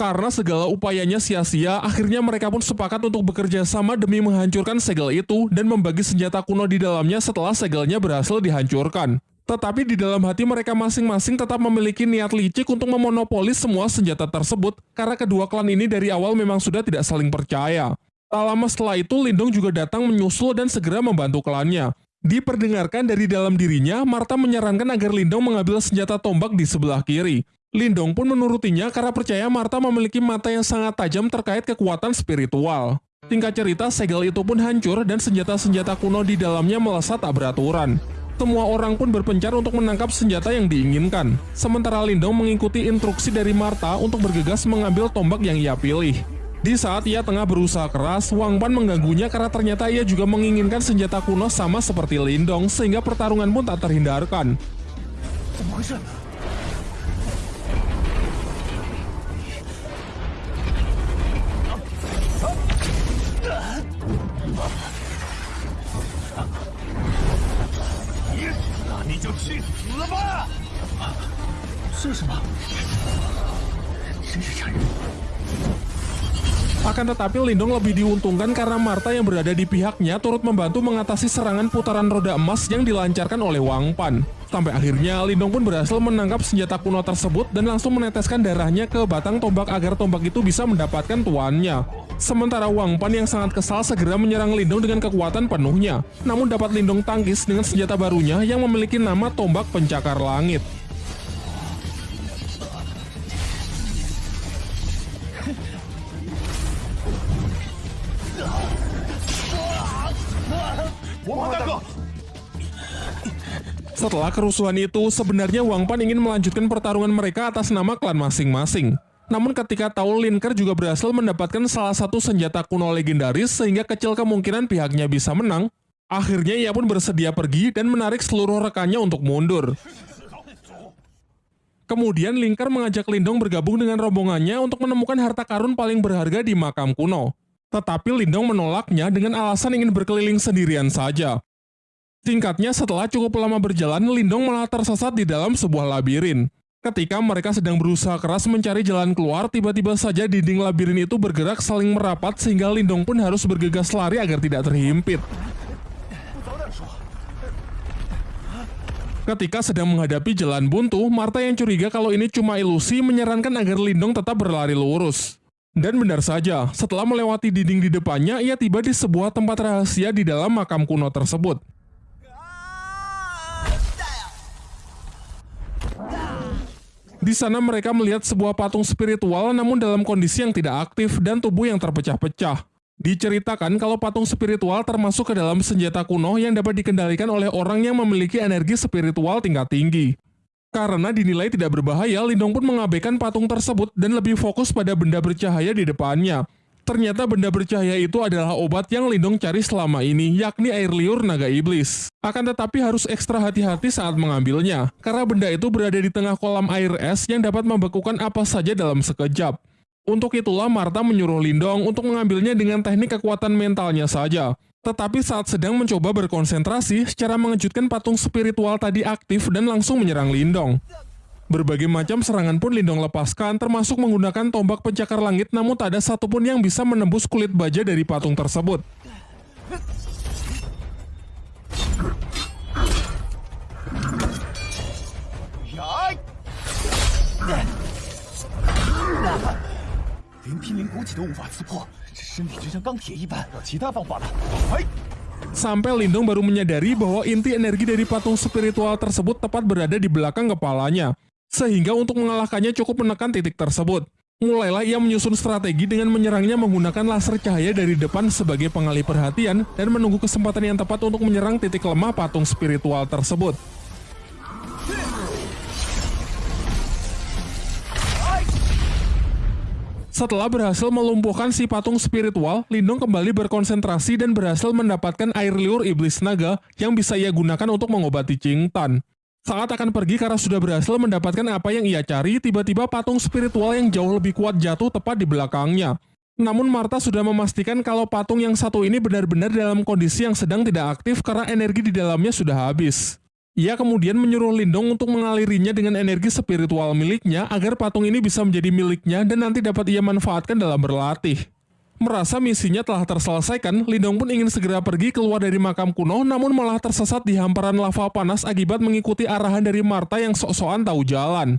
Speaker 1: Karena segala upayanya sia-sia, akhirnya mereka pun sepakat untuk bekerja sama demi menghancurkan segel itu dan membagi senjata kuno di dalamnya setelah segelnya berhasil dihancurkan. Tetapi di dalam hati mereka masing-masing tetap memiliki niat licik untuk memonopoli semua senjata tersebut karena kedua klan ini dari awal memang sudah tidak saling percaya. Tak lama setelah itu, Lindong juga datang menyusul dan segera membantu klannya. Diperdengarkan dari dalam dirinya, Marta menyarankan agar Lindong mengambil senjata tombak di sebelah kiri. Lindong pun menurutinya karena percaya Marta memiliki mata yang sangat tajam terkait kekuatan spiritual. Tingkat cerita, segel itu pun hancur dan senjata-senjata kuno di dalamnya melesat tak beraturan. Semua orang pun berpencar untuk menangkap senjata yang diinginkan. Sementara Lindong mengikuti instruksi dari Marta untuk bergegas mengambil tombak yang ia pilih. Di saat ia tengah berusaha keras, Wang Pan mengganggunya karena ternyata ia juga menginginkan senjata kuno sama seperti Lindong sehingga pertarungan pun tak terhindarkan.
Speaker 2: 是什么？真是残忍！
Speaker 1: Akan tetapi Lindong lebih diuntungkan karena Marta yang berada di pihaknya turut membantu mengatasi serangan putaran roda emas yang dilancarkan oleh Wang Pan. Sampai akhirnya Lindong pun berhasil menangkap senjata kuno tersebut dan langsung meneteskan darahnya ke batang tombak agar tombak itu bisa mendapatkan tuannya. Sementara Wang Pan yang sangat kesal segera menyerang Lindong dengan kekuatan penuhnya. Namun dapat Lindong tangkis dengan senjata barunya yang memiliki nama tombak pencakar langit. Setelah kerusuhan itu, sebenarnya Wang Pan ingin melanjutkan pertarungan mereka atas nama klan masing-masing. Namun ketika tahu Linker juga berhasil mendapatkan salah satu senjata kuno legendaris sehingga kecil kemungkinan pihaknya bisa menang, akhirnya ia pun bersedia pergi dan menarik seluruh rekannya untuk mundur. Kemudian Linker mengajak Lindong bergabung dengan rombongannya untuk menemukan harta karun paling berharga di makam kuno. Tetapi Lindong menolaknya dengan alasan ingin berkeliling sendirian saja. Singkatnya, setelah cukup lama berjalan, Lindong malah tersesat di dalam sebuah labirin. Ketika mereka sedang berusaha keras mencari jalan keluar, tiba-tiba saja dinding labirin itu bergerak saling merapat sehingga Lindong pun harus bergegas lari agar tidak terhimpit. Ketika sedang menghadapi jalan buntu, Martha yang curiga kalau ini cuma ilusi menyarankan agar Lindong tetap berlari lurus. Dan benar saja, setelah melewati dinding di depannya, ia tiba di sebuah tempat rahasia di dalam makam kuno tersebut. Di sana mereka melihat sebuah patung spiritual namun dalam kondisi yang tidak aktif dan tubuh yang terpecah-pecah. Diceritakan kalau patung spiritual termasuk ke dalam senjata kuno yang dapat dikendalikan oleh orang yang memiliki energi spiritual tingkat tinggi. Karena dinilai tidak berbahaya, Lindong pun mengabaikan patung tersebut dan lebih fokus pada benda bercahaya di depannya. Ternyata benda bercahaya itu adalah obat yang Lindong cari selama ini, yakni air liur naga iblis. Akan tetapi harus ekstra hati-hati saat mengambilnya, karena benda itu berada di tengah kolam air es yang dapat membekukan apa saja dalam sekejap. Untuk itulah Marta menyuruh Lindong untuk mengambilnya dengan teknik kekuatan mentalnya saja. Tetapi saat sedang mencoba berkonsentrasi, secara mengejutkan patung spiritual tadi aktif dan langsung menyerang Lindong. Berbagai macam serangan pun Lindong lepaskan, termasuk menggunakan tombak pencakar langit namun tak ada satupun yang bisa menembus kulit baja dari patung tersebut.
Speaker 3: Dạ. 呀！连濒临骨体都无法刺破，这身体就像钢铁一般。有其他方法了。哎，
Speaker 1: Sampai Lindong baru menyadari bahwa inti energi dari patung spiritual tersebut tepat berada di belakang kepalanya. Sehingga untuk mengalahkannya cukup menekan titik tersebut. Mulailah ia menyusun strategi dengan menyerangnya menggunakan laser cahaya dari depan sebagai pengalih perhatian dan menunggu kesempatan yang tepat untuk menyerang titik lemah patung spiritual tersebut. Setelah berhasil melumpuhkan si patung spiritual, Lindong kembali berkonsentrasi dan berhasil mendapatkan air liur iblis naga yang bisa ia gunakan untuk mengobati Tan. Saat akan pergi karena sudah berhasil mendapatkan apa yang ia cari, tiba-tiba patung spiritual yang jauh lebih kuat jatuh tepat di belakangnya. Namun Marta sudah memastikan kalau patung yang satu ini benar-benar dalam kondisi yang sedang tidak aktif karena energi di dalamnya sudah habis. Ia kemudian menyuruh Lindong untuk mengalirinya dengan energi spiritual miliknya agar patung ini bisa menjadi miliknya dan nanti dapat ia manfaatkan dalam berlatih. Merasa misinya telah terselesaikan, Lindong pun ingin segera pergi keluar dari makam kuno namun malah tersesat di hamparan lava panas akibat mengikuti arahan dari Marta yang sok-sokan tahu jalan.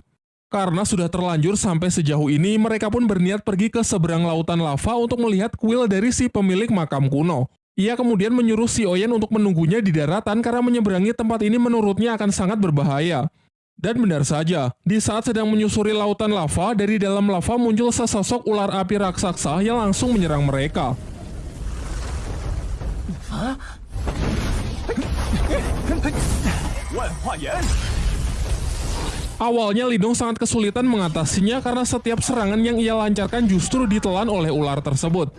Speaker 1: Karena sudah terlanjur sampai sejauh ini, mereka pun berniat pergi ke seberang lautan lava untuk melihat kuil dari si pemilik makam kuno. Ia kemudian menyuruh Si Oyen untuk menunggunya di daratan karena menyeberangi tempat ini menurutnya akan sangat berbahaya. Dan benar saja, di saat sedang menyusuri lautan lava, dari dalam lava muncul sesosok ular api raksasa yang langsung menyerang mereka. Awalnya Lidong sangat kesulitan mengatasinya karena setiap serangan yang ia lancarkan justru ditelan oleh ular tersebut.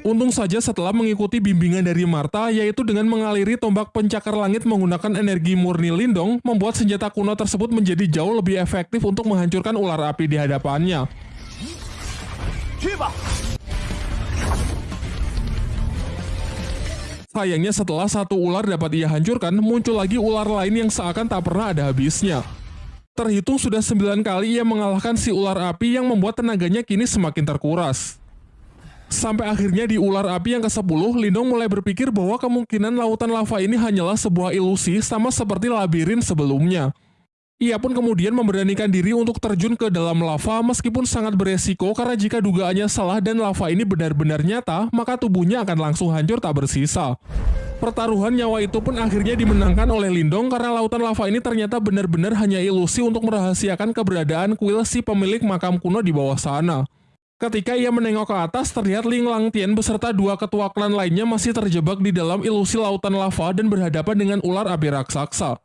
Speaker 1: Untung saja setelah mengikuti bimbingan dari Marta, yaitu dengan mengaliri tombak pencakar langit menggunakan energi murni Lindong, membuat senjata kuno tersebut menjadi jauh lebih efektif untuk menghancurkan ular api di hadapannya. Sayangnya setelah satu ular dapat ia hancurkan, muncul lagi ular lain yang seakan tak pernah ada habisnya. Terhitung sudah sembilan kali ia mengalahkan si ular api yang membuat tenaganya kini semakin terkuras. Sampai akhirnya di ular api yang ke-10, Lindong mulai berpikir bahwa kemungkinan lautan lava ini hanyalah sebuah ilusi sama seperti labirin sebelumnya. Ia pun kemudian memberanikan diri untuk terjun ke dalam lava meskipun sangat beresiko karena jika dugaannya salah dan lava ini benar-benar nyata, maka tubuhnya akan langsung hancur tak bersisa. Pertaruhan nyawa itu pun akhirnya dimenangkan oleh Lindong karena lautan lava ini ternyata benar-benar hanya ilusi untuk merahasiakan keberadaan kuil si pemilik makam kuno di bawah sana. Ketika ia menengok ke atas, terlihat Ling Langtian beserta dua ketua klan lainnya masih terjebak di dalam ilusi lautan lava dan berhadapan dengan ular api raksasa.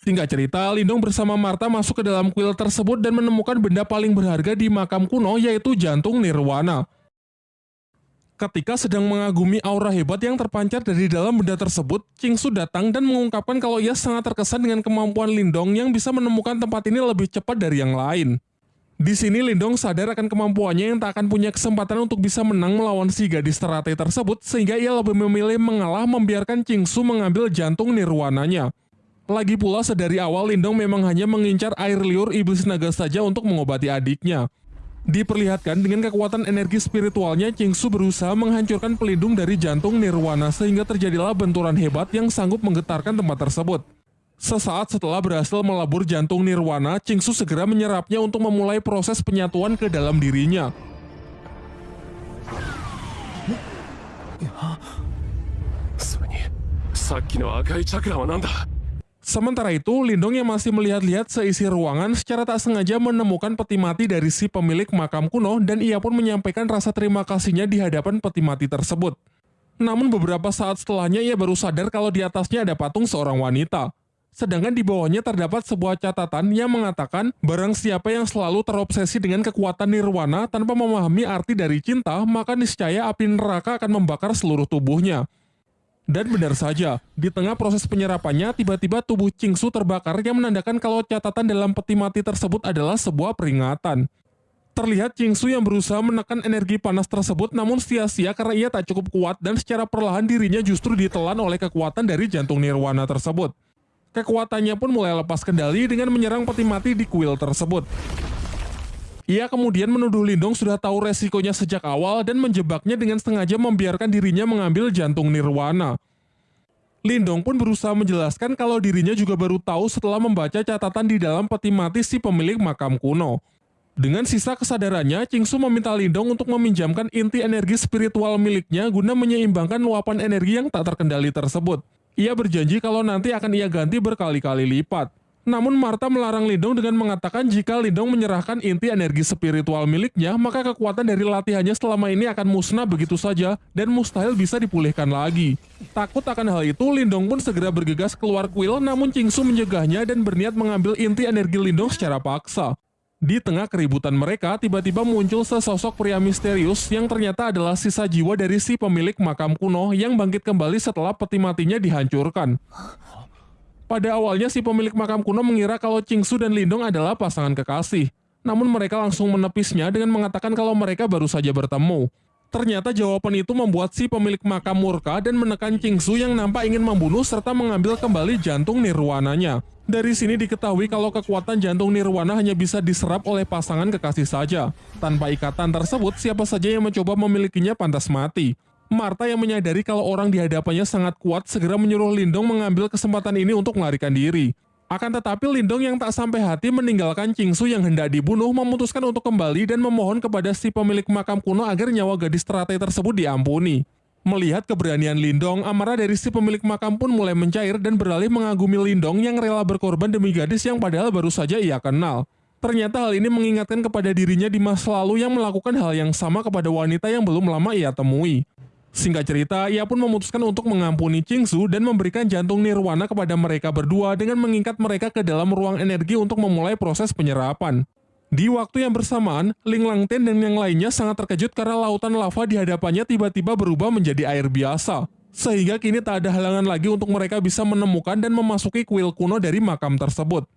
Speaker 1: Singkat cerita, Lindong bersama Marta masuk ke dalam kuil tersebut dan menemukan benda paling berharga di makam kuno yaitu jantung Nirwana. Ketika sedang mengagumi aura hebat yang terpancar dari dalam benda tersebut, Su datang dan mengungkapkan kalau ia sangat terkesan dengan kemampuan Lindong yang bisa menemukan tempat ini lebih cepat dari yang lain. Di sini Lindong sadar akan kemampuannya yang tak akan punya kesempatan untuk bisa menang melawan si gadis teratai tersebut sehingga ia lebih memilih mengalah membiarkan Su mengambil jantung nirwananya. Lagi pula sedari awal Lindong memang hanya mengincar air liur iblis naga saja untuk mengobati adiknya. Diperlihatkan dengan kekuatan energi spiritualnya Su berusaha menghancurkan pelindung dari jantung nirwana sehingga terjadilah benturan hebat yang sanggup menggetarkan tempat tersebut. Sesaat setelah berhasil melabur jantung Nirwana, Su segera menyerapnya untuk memulai proses penyatuan ke dalam dirinya. Sementara itu, Lindong yang masih melihat-lihat seisi ruangan secara tak sengaja menemukan peti mati dari si pemilik makam kuno dan ia pun menyampaikan rasa terima kasihnya di hadapan peti mati tersebut. Namun beberapa saat setelahnya ia baru sadar kalau di atasnya ada patung seorang wanita. Sedangkan di bawahnya terdapat sebuah catatan yang mengatakan barang siapa yang selalu terobsesi dengan kekuatan nirwana tanpa memahami arti dari cinta, maka niscaya api neraka akan membakar seluruh tubuhnya. Dan benar saja, di tengah proses penyerapannya, tiba-tiba tubuh Su terbakar yang menandakan kalau catatan dalam peti mati tersebut adalah sebuah peringatan. Terlihat Su yang berusaha menekan energi panas tersebut namun sia-sia karena ia tak cukup kuat dan secara perlahan dirinya justru ditelan oleh kekuatan dari jantung nirwana tersebut. Kekuatannya pun mulai lepas kendali dengan menyerang peti mati di kuil tersebut. Ia kemudian menuduh Lindong sudah tahu resikonya sejak awal dan menjebaknya dengan sengaja membiarkan dirinya mengambil jantung Nirwana. Lindong pun berusaha menjelaskan kalau dirinya juga baru tahu setelah membaca catatan di dalam peti mati si pemilik makam kuno. Dengan sisa kesadarannya, Su meminta Lindong untuk meminjamkan inti energi spiritual miliknya guna menyeimbangkan luapan energi yang tak terkendali tersebut. Ia berjanji kalau nanti akan ia ganti berkali-kali lipat. Namun Marta melarang Lindong dengan mengatakan jika Lindong menyerahkan inti energi spiritual miliknya, maka kekuatan dari latihannya selama ini akan musnah begitu saja dan mustahil bisa dipulihkan lagi. Takut akan hal itu, Lindong pun segera bergegas keluar kuil namun Su mencegahnya dan berniat mengambil inti energi Lindong secara paksa. Di tengah keributan mereka, tiba-tiba muncul sesosok pria misterius yang ternyata adalah sisa jiwa dari si pemilik makam kuno yang bangkit kembali setelah peti matinya dihancurkan. Pada awalnya si pemilik makam kuno mengira kalau Su dan Lindong adalah pasangan kekasih. Namun mereka langsung menepisnya dengan mengatakan kalau mereka baru saja bertemu. Ternyata jawaban itu membuat si pemilik makam murka dan menekan Su yang nampak ingin membunuh serta mengambil kembali jantung nirwananya. Dari sini diketahui kalau kekuatan jantung nirwana hanya bisa diserap oleh pasangan kekasih saja. Tanpa ikatan tersebut, siapa saja yang mencoba memilikinya pantas mati. Marta yang menyadari kalau orang di hadapannya sangat kuat segera menyuruh Lindong mengambil kesempatan ini untuk melarikan diri. Akan tetapi Lindong yang tak sampai hati meninggalkan Su yang hendak dibunuh memutuskan untuk kembali dan memohon kepada si pemilik makam kuno agar nyawa gadis teratai tersebut diampuni. Melihat keberanian Lindong, amarah dari si pemilik makam pun mulai mencair dan beralih mengagumi Lindong yang rela berkorban demi gadis yang padahal baru saja ia kenal. Ternyata hal ini mengingatkan kepada dirinya di masa lalu yang melakukan hal yang sama kepada wanita yang belum lama ia temui. Singkat cerita, ia pun memutuskan untuk mengampuni Su dan memberikan jantung nirwana kepada mereka berdua dengan mengikat mereka ke dalam ruang energi untuk memulai proses penyerapan. Di waktu yang bersamaan, Ling Langten dan yang lainnya sangat terkejut karena lautan lava di hadapannya tiba-tiba berubah menjadi air biasa. Sehingga kini tak ada halangan lagi untuk mereka bisa menemukan dan memasuki kuil kuno dari makam tersebut.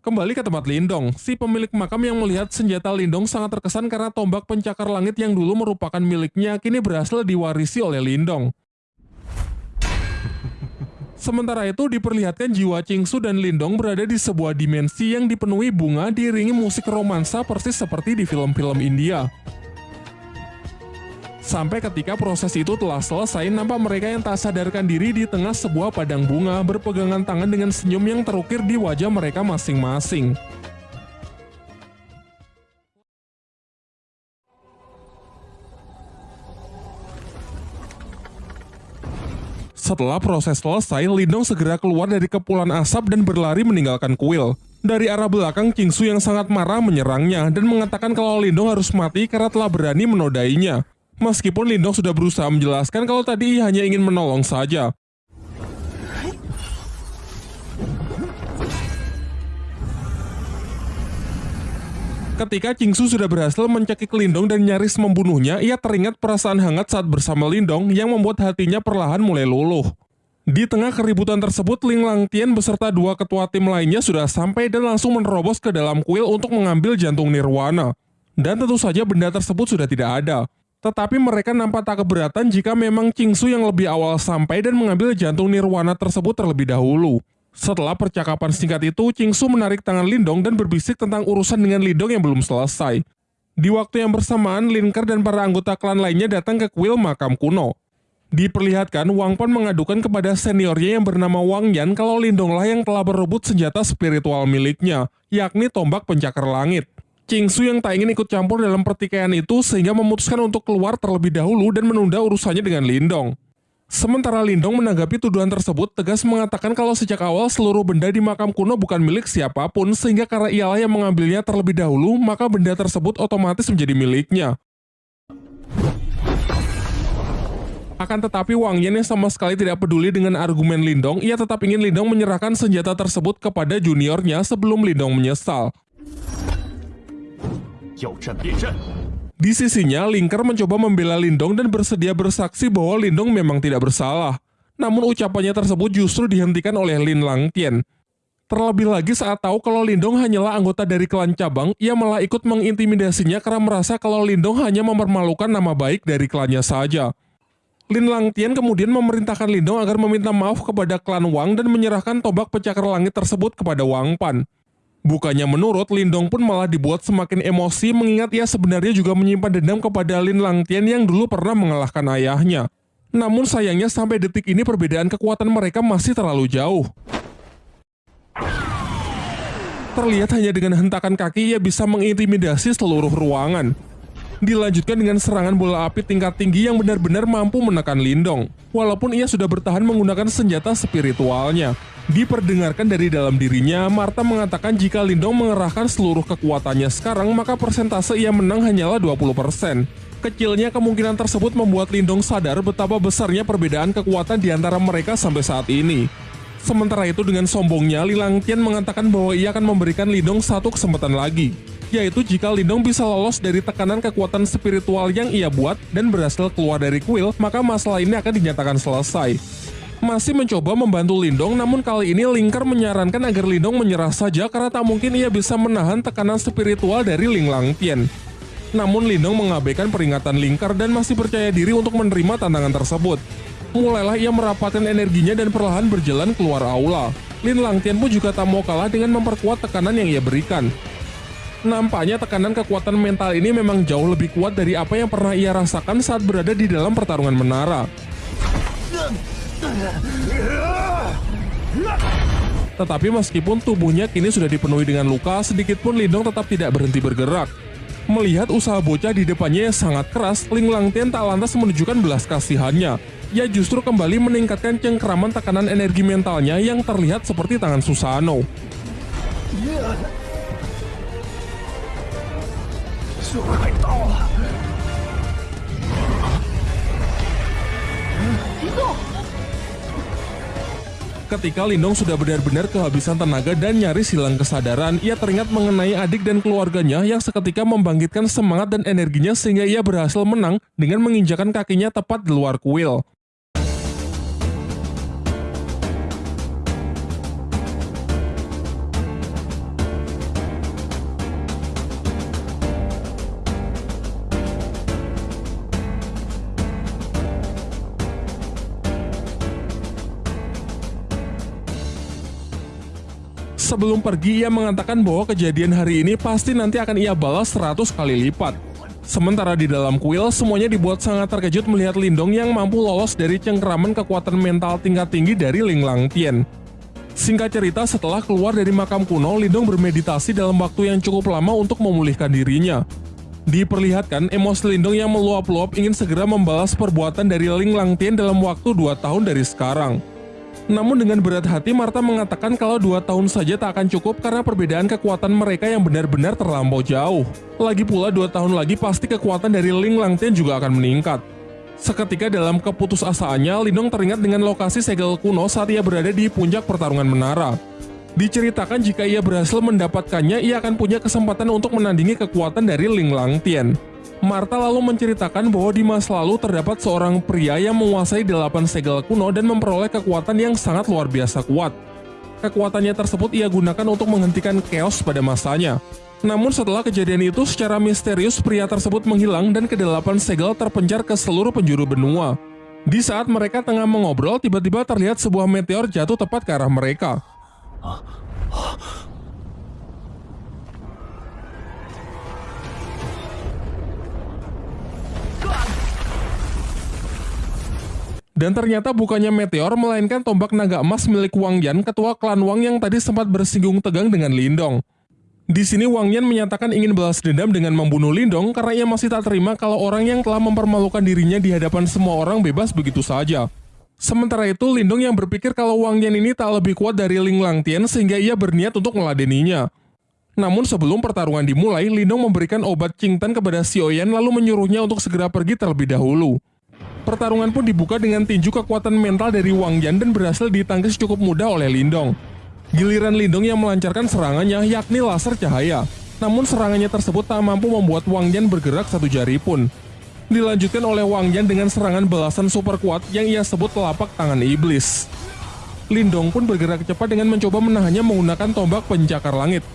Speaker 1: Kembali ke tempat Lindong, si pemilik makam yang melihat senjata Lindong sangat terkesan karena tombak pencakar langit yang dulu merupakan miliknya kini berhasil diwarisi oleh Lindong. Sementara itu diperlihatkan jiwa Chingsu dan Lindong berada di sebuah dimensi yang dipenuhi bunga diiringi musik romansa persis seperti di film-film India. Sampai ketika proses itu telah selesai, nampak mereka yang tak sadarkan diri di tengah sebuah padang bunga berpegangan tangan dengan senyum yang terukir di wajah mereka masing-masing. Setelah proses selesai, Lindong segera keluar dari kepulan asap dan berlari meninggalkan kuil. Dari arah belakang, Kingsu yang sangat marah menyerangnya dan mengatakan kalau Lindong harus mati karena telah berani menodainya. Meskipun Lindong sudah berusaha menjelaskan kalau tadi hanya ingin menolong saja. Ketika Kingsu sudah berhasil mencekik Lindong dan nyaris membunuhnya, ia teringat perasaan hangat saat bersama Lindong yang membuat hatinya perlahan mulai luluh. Di tengah keributan tersebut, Ling Langtian beserta dua ketua tim lainnya sudah sampai dan langsung menerobos ke dalam kuil untuk mengambil jantung Nirwana. Dan tentu saja benda tersebut sudah tidak ada. Tetapi mereka nampak tak keberatan jika memang Kingsu yang lebih awal sampai dan mengambil jantung Nirwana tersebut terlebih dahulu. Setelah percakapan singkat itu, Su menarik tangan Lindong dan berbisik tentang urusan dengan Lindong yang belum selesai. Di waktu yang bersamaan, Linker dan para anggota klan lainnya datang ke kuil makam kuno. Diperlihatkan, Wang Pan mengadukan kepada seniornya yang bernama Wang Yan kalau Lindonglah yang telah berebut senjata spiritual miliknya, yakni tombak pencakar langit. Su yang tak ingin ikut campur dalam pertikaian itu sehingga memutuskan untuk keluar terlebih dahulu dan menunda urusannya dengan Lindong. Sementara Lindong menanggapi tuduhan tersebut tegas mengatakan kalau sejak awal seluruh benda di makam kuno bukan milik siapa pun sehingga karena ialah yang mengambilnya terlebih dahulu maka benda tersebut otomatis menjadi miliknya. Akan tetapi Wang Yan yang sama sekali tidak peduli dengan argumen Lindong, ia tetap ingin Lindong menyerahkan senjata tersebut kepada juniornya sebelum Lindong menyesal. Di sisinya, Linker mencoba membela Lindong dan bersedia bersaksi bahwa Lindong memang tidak bersalah. Namun ucapannya tersebut justru dihentikan oleh Lin Langtian. Terlebih lagi saat tahu kalau Lindong hanyalah anggota dari klan cabang, ia malah ikut mengintimidasinya karena merasa kalau Lindong hanya mempermalukan nama baik dari klannya saja. Lin Langtian kemudian memerintahkan Lindong agar meminta maaf kepada klan Wang dan menyerahkan tombak pecakar langit tersebut kepada Wang Pan. Bukannya menurut, Lindong pun malah dibuat semakin emosi mengingat ia sebenarnya juga menyimpan dendam kepada Lin Langtian yang dulu pernah mengalahkan ayahnya. Namun sayangnya sampai detik ini perbedaan kekuatan mereka masih terlalu jauh. Terlihat hanya dengan hentakan kaki ia bisa mengintimidasi seluruh ruangan. Dilanjutkan dengan serangan bola api tingkat tinggi yang benar-benar mampu menekan Lindong. Walaupun ia sudah bertahan menggunakan senjata spiritualnya. Diperdengarkan dari dalam dirinya, Marta mengatakan jika Lindong mengerahkan seluruh kekuatannya sekarang, maka persentase ia menang hanyalah 20%. Kecilnya kemungkinan tersebut membuat Lindong sadar betapa besarnya perbedaan kekuatan di antara mereka sampai saat ini. Sementara itu dengan sombongnya, Lilang Tian mengatakan bahwa ia akan memberikan Lindong satu kesempatan lagi, yaitu jika Lindong bisa lolos dari tekanan kekuatan spiritual yang ia buat dan berhasil keluar dari kuil, maka masalah ini akan dinyatakan selesai masih mencoba membantu Lindong namun kali ini Lingker menyarankan agar Lindong menyerah saja karena tak mungkin ia bisa menahan tekanan spiritual dari Ling Langtian. Namun Lindong mengabaikan peringatan Lingker dan masih percaya diri untuk menerima tantangan tersebut. Mulailah ia merapatkan energinya dan perlahan berjalan keluar aula. Lin Langtian pun juga tak mau kalah dengan memperkuat tekanan yang ia berikan. Nampaknya tekanan kekuatan mental ini memang jauh lebih kuat dari apa yang pernah ia rasakan saat berada di dalam pertarungan menara. Tetapi meskipun tubuhnya kini sudah dipenuhi dengan luka, sedikit pun Lindong tetap tidak berhenti bergerak. Melihat usaha bocah di depannya yang sangat keras, Ling Langtian tak lantas menunjukkan belas kasihannya. Ia justru kembali meningkatkan cengkeraman tekanan energi mentalnya yang terlihat seperti tangan Susano. Ketika Lindong sudah benar-benar kehabisan tenaga dan nyaris hilang kesadaran, ia teringat mengenai adik dan keluarganya yang seketika membangkitkan semangat dan energinya sehingga ia berhasil menang dengan menginjakan kakinya tepat di luar kuil. Sebelum pergi, ia mengatakan bahwa kejadian hari ini pasti nanti akan ia balas 100 kali lipat. Sementara di dalam kuil, semuanya dibuat sangat terkejut melihat Lindong yang mampu lolos dari cengkeraman kekuatan mental tingkat tinggi dari Ling Langtian. Singkat cerita, setelah keluar dari makam kuno, Lindong bermeditasi dalam waktu yang cukup lama untuk memulihkan dirinya. Diperlihatkan, emosi Lindong yang meluap-luap ingin segera membalas perbuatan dari Ling Langtian dalam waktu 2 tahun dari sekarang. Namun dengan berat hati Marta mengatakan kalau dua tahun saja tak akan cukup karena perbedaan kekuatan mereka yang benar-benar terlampau jauh. Lagi pula dua tahun lagi pasti kekuatan dari Ling Langtian juga akan meningkat. Seketika dalam keputusasaannya, Lindong teringat dengan lokasi segel kuno saat ia berada di puncak pertarungan menara. Diceritakan jika ia berhasil mendapatkannya, ia akan punya kesempatan untuk menandingi kekuatan dari Ling Langtian. Marta lalu menceritakan bahwa di masa lalu terdapat seorang pria yang menguasai delapan segel kuno dan memperoleh kekuatan yang sangat luar biasa kuat. Kekuatannya tersebut ia gunakan untuk menghentikan chaos pada masanya. Namun setelah kejadian itu, secara misterius pria tersebut menghilang dan kedelapan segel terpencar ke seluruh penjuru benua. Di saat mereka tengah mengobrol, tiba-tiba terlihat sebuah meteor jatuh tepat ke arah mereka. Dan ternyata bukannya meteor, melainkan tombak naga emas milik Wang Yan, ketua klan Wang yang tadi sempat bersinggung tegang dengan Lindong. Di sini Wang Yan menyatakan ingin balas dendam dengan membunuh Lindong karena ia masih tak terima kalau orang yang telah mempermalukan dirinya di hadapan semua orang bebas begitu saja. Sementara itu, Lindong yang berpikir kalau Wang Yan ini tak lebih kuat dari Ling Langtian sehingga ia berniat untuk meladeninya. Namun sebelum pertarungan dimulai, Lindong memberikan obat Qingtan kepada Xiaoyan lalu menyuruhnya untuk segera pergi terlebih dahulu. Pertarungan pun dibuka dengan tinju kekuatan mental dari Wang Yan dan berhasil ditangkis cukup mudah oleh Lindong. Giliran Lindong yang melancarkan serangannya yakni laser cahaya. Namun serangannya tersebut tak mampu membuat Wang Yan bergerak satu jari pun. Dilanjutkan oleh Wang Yan dengan serangan belasan super kuat yang ia sebut telapak tangan iblis. Lindong pun bergerak cepat dengan mencoba menahannya menggunakan tombak pencakar langit.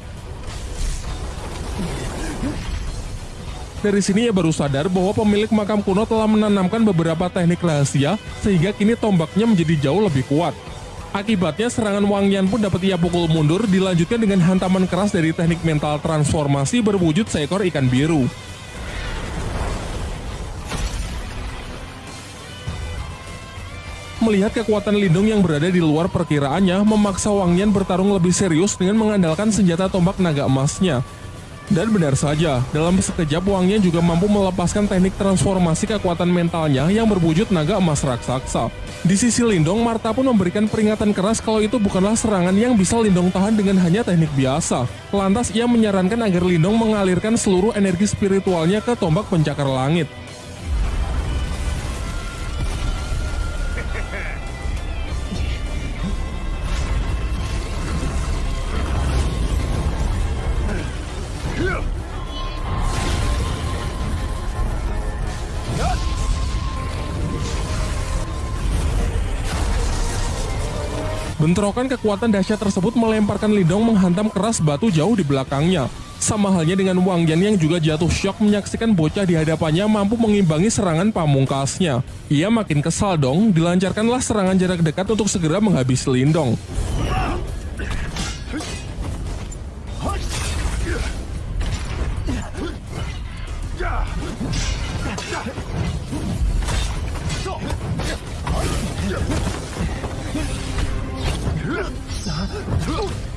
Speaker 1: Dari sini ia baru sadar bahwa pemilik makam kuno telah menanamkan beberapa teknik rahasia sehingga kini tombaknya menjadi jauh lebih kuat. Akibatnya serangan Wang Yan pun dapat ia pukul mundur dilanjutkan dengan hantaman keras dari teknik mental transformasi berwujud seekor ikan biru. Melihat kekuatan Lindung yang berada di luar perkiraannya, memaksa Wang Yan bertarung lebih serius dengan mengandalkan senjata tombak naga emasnya. Dan benar saja, dalam sekejap Wangnya juga mampu melepaskan teknik transformasi kekuatan mentalnya yang berwujud naga emas raksasa. Di sisi Lindong, Marta pun memberikan peringatan keras kalau itu bukanlah serangan yang bisa Lindong tahan dengan hanya teknik biasa. Lantas ia menyarankan agar Lindong mengalirkan seluruh energi spiritualnya ke tombak pencakar langit. Bentrokan kekuatan dahsyat tersebut melemparkan Lindong menghantam keras batu jauh di belakangnya. Sama halnya dengan Wang Yan yang juga jatuh syok menyaksikan bocah di hadapannya mampu mengimbangi serangan pamungkasnya. Ia makin kesal dong, dilancarkanlah serangan jarak dekat untuk segera menghabisi Lindong.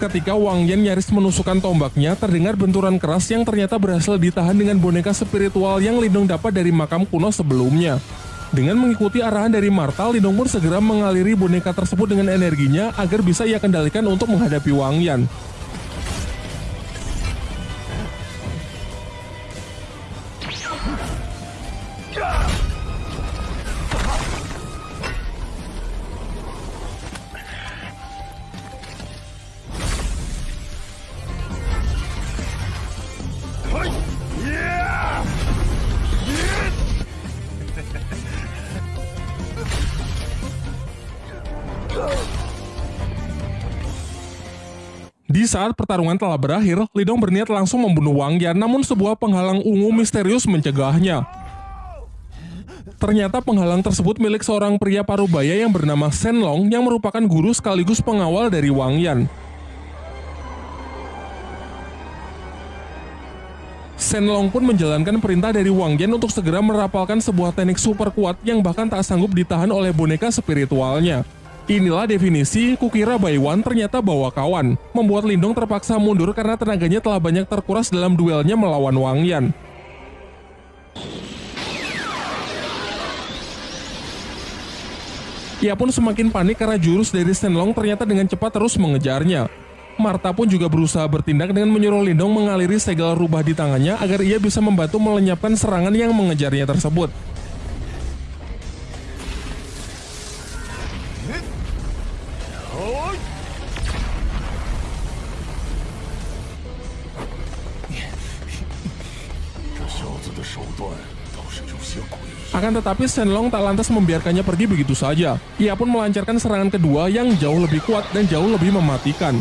Speaker 1: Ketika Wang Yan nyaris menusukkan tombaknya, terdengar benturan keras yang ternyata berhasil ditahan dengan boneka spiritual yang Lindong dapat dari makam kuno sebelumnya. Dengan mengikuti arahan dari Marta, Lindong pun segera mengaliri boneka tersebut dengan energinya agar bisa ia kendalikan untuk menghadapi Wang Yan. Saat pertarungan telah berakhir, Lidong berniat langsung membunuh Wang Yan, namun sebuah penghalang ungu misterius mencegahnya. Ternyata penghalang tersebut milik seorang pria parubaya yang bernama Senlong yang merupakan guru sekaligus pengawal dari Wang Yan. Senlong pun menjalankan perintah dari Wang Yan untuk segera merapalkan sebuah teknik super kuat yang bahkan tak sanggup ditahan oleh boneka spiritualnya. Inilah definisi kukira Baiwan ternyata bawa kawan, membuat Lindong terpaksa mundur karena tenaganya telah banyak terkuras dalam duelnya melawan Wang Yan. Ia pun semakin panik karena jurus dari Shenlong ternyata dengan cepat terus mengejarnya. Marta pun juga berusaha bertindak dengan menyuruh Lindong mengaliri segel rubah di tangannya agar ia bisa membantu melenyapkan serangan yang mengejarnya tersebut. Akan tetapi Shenlong tak lantas membiarkannya pergi begitu saja. Ia pun melancarkan serangan kedua yang jauh lebih kuat dan jauh lebih mematikan.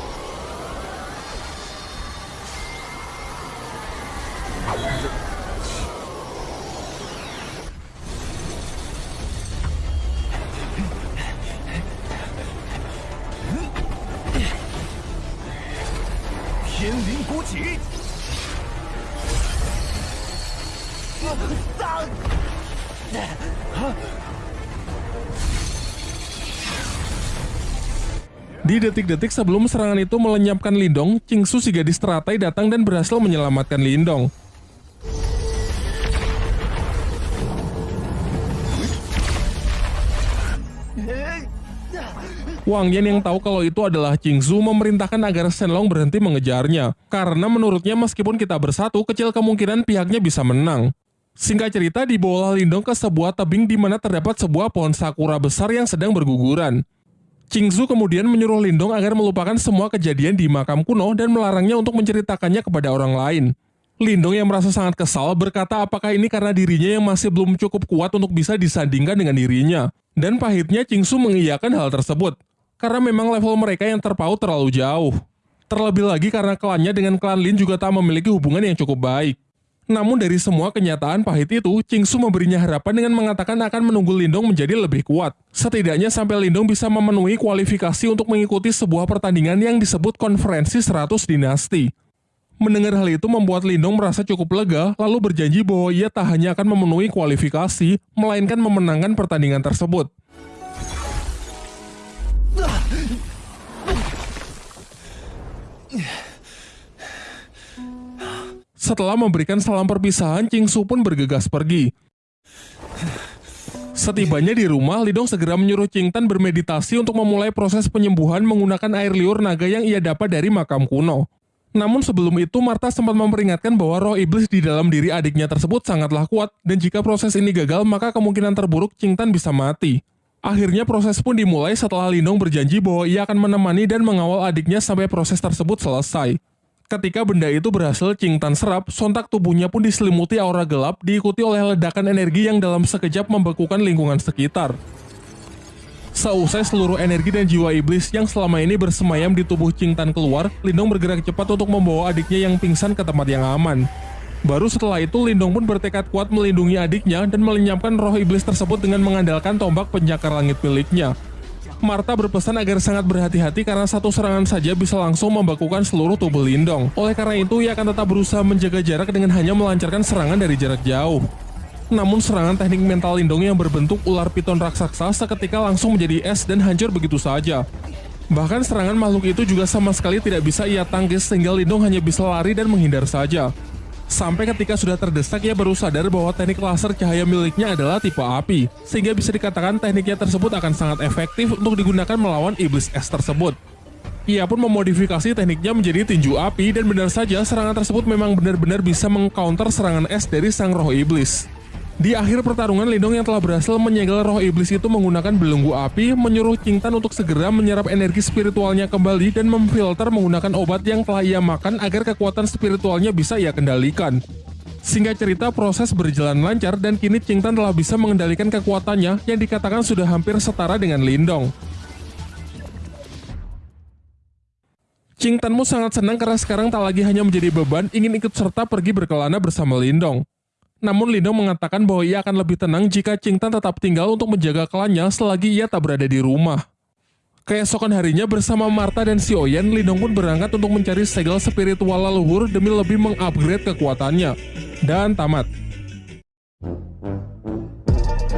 Speaker 1: Detik-detik sebelum serangan itu melenyapkan Lindong, Su si gadis teratai datang dan berhasil menyelamatkan Lindong. Wang Yan yang tahu kalau itu adalah Su memerintahkan agar Shenlong berhenti mengejarnya, karena menurutnya meskipun kita bersatu, kecil kemungkinan pihaknya bisa menang. Singkat cerita, dibawa Lindong ke sebuah tebing di mana terdapat sebuah pohon sakura besar yang sedang berguguran. Qingzu kemudian menyuruh Lindong agar melupakan semua kejadian di makam kuno dan melarangnya untuk menceritakannya kepada orang lain. Lindong yang merasa sangat kesal berkata apakah ini karena dirinya yang masih belum cukup kuat untuk bisa disandingkan dengan dirinya. Dan pahitnya Qingzu mengiyakan hal tersebut, karena memang level mereka yang terpaut terlalu jauh. Terlebih lagi karena klannya dengan klan Lin juga tak memiliki hubungan yang cukup baik. Namun dari semua kenyataan pahit itu, Su memberinya harapan dengan mengatakan akan menunggu Lindong menjadi lebih kuat. Setidaknya sampai Lindong bisa memenuhi kualifikasi untuk mengikuti sebuah pertandingan yang disebut konferensi 100 dinasti. Mendengar hal itu membuat Lindong merasa cukup lega, lalu berjanji bahwa ia tak hanya akan memenuhi kualifikasi, melainkan memenangkan pertandingan tersebut. Setelah memberikan salam perpisahan, Su pun bergegas pergi. Setibanya di rumah, Lidong segera menyuruh Tan bermeditasi untuk memulai proses penyembuhan menggunakan air liur naga yang ia dapat dari makam kuno. Namun sebelum itu, Marta sempat memperingatkan bahwa roh iblis di dalam diri adiknya tersebut sangatlah kuat, dan jika proses ini gagal, maka kemungkinan terburuk Tan bisa mati. Akhirnya proses pun dimulai setelah Lindong berjanji bahwa ia akan menemani dan mengawal adiknya sampai proses tersebut selesai. Ketika benda itu berhasil Tan serap, sontak tubuhnya pun diselimuti aura gelap diikuti oleh ledakan energi yang dalam sekejap membekukan lingkungan sekitar. Seusai seluruh energi dan jiwa iblis yang selama ini bersemayam di tubuh Tan keluar, Lindong bergerak cepat untuk membawa adiknya yang pingsan ke tempat yang aman. Baru setelah itu, Lindong pun bertekad kuat melindungi adiknya dan melenyapkan roh iblis tersebut dengan mengandalkan tombak penyakar langit miliknya. Marta berpesan agar sangat berhati-hati karena satu serangan saja bisa langsung membakukan seluruh tubuh Lindong. Oleh karena itu, ia akan tetap berusaha menjaga jarak dengan hanya melancarkan serangan dari jarak jauh. Namun serangan teknik mental Lindong yang berbentuk ular piton raksasa seketika langsung menjadi es dan hancur begitu saja. Bahkan serangan makhluk itu juga sama sekali tidak bisa ia tangkis sehingga Lindong hanya bisa lari dan menghindar saja. Sampai ketika sudah terdesak ia baru sadar bahwa teknik laser cahaya miliknya adalah tipe api, sehingga bisa dikatakan tekniknya tersebut akan sangat efektif untuk digunakan melawan iblis es tersebut. Ia pun memodifikasi tekniknya menjadi tinju api dan benar saja serangan tersebut memang benar-benar bisa mengcounter serangan es dari sang roh iblis. Di akhir pertarungan, Lindong yang telah berhasil menyegel roh iblis itu menggunakan belenggu api, menyuruh Tan untuk segera menyerap energi spiritualnya kembali dan memfilter menggunakan obat yang telah ia makan agar kekuatan spiritualnya bisa ia kendalikan. Singkat cerita, proses berjalan lancar dan kini Tan telah bisa mengendalikan kekuatannya yang dikatakan sudah hampir setara dengan Lindong. Tanmu sangat senang karena sekarang tak lagi hanya menjadi beban, ingin ikut serta pergi berkelana bersama Lindong. Namun Lino mengatakan bahwa ia akan lebih tenang jika Qingtan tetap tinggal untuk menjaga klannya selagi ia tak berada di rumah. Keesokan harinya bersama Marta dan si Oyen, Lindong pun berangkat untuk mencari segel spiritual leluhur demi lebih mengupgrade kekuatannya. Dan tamat.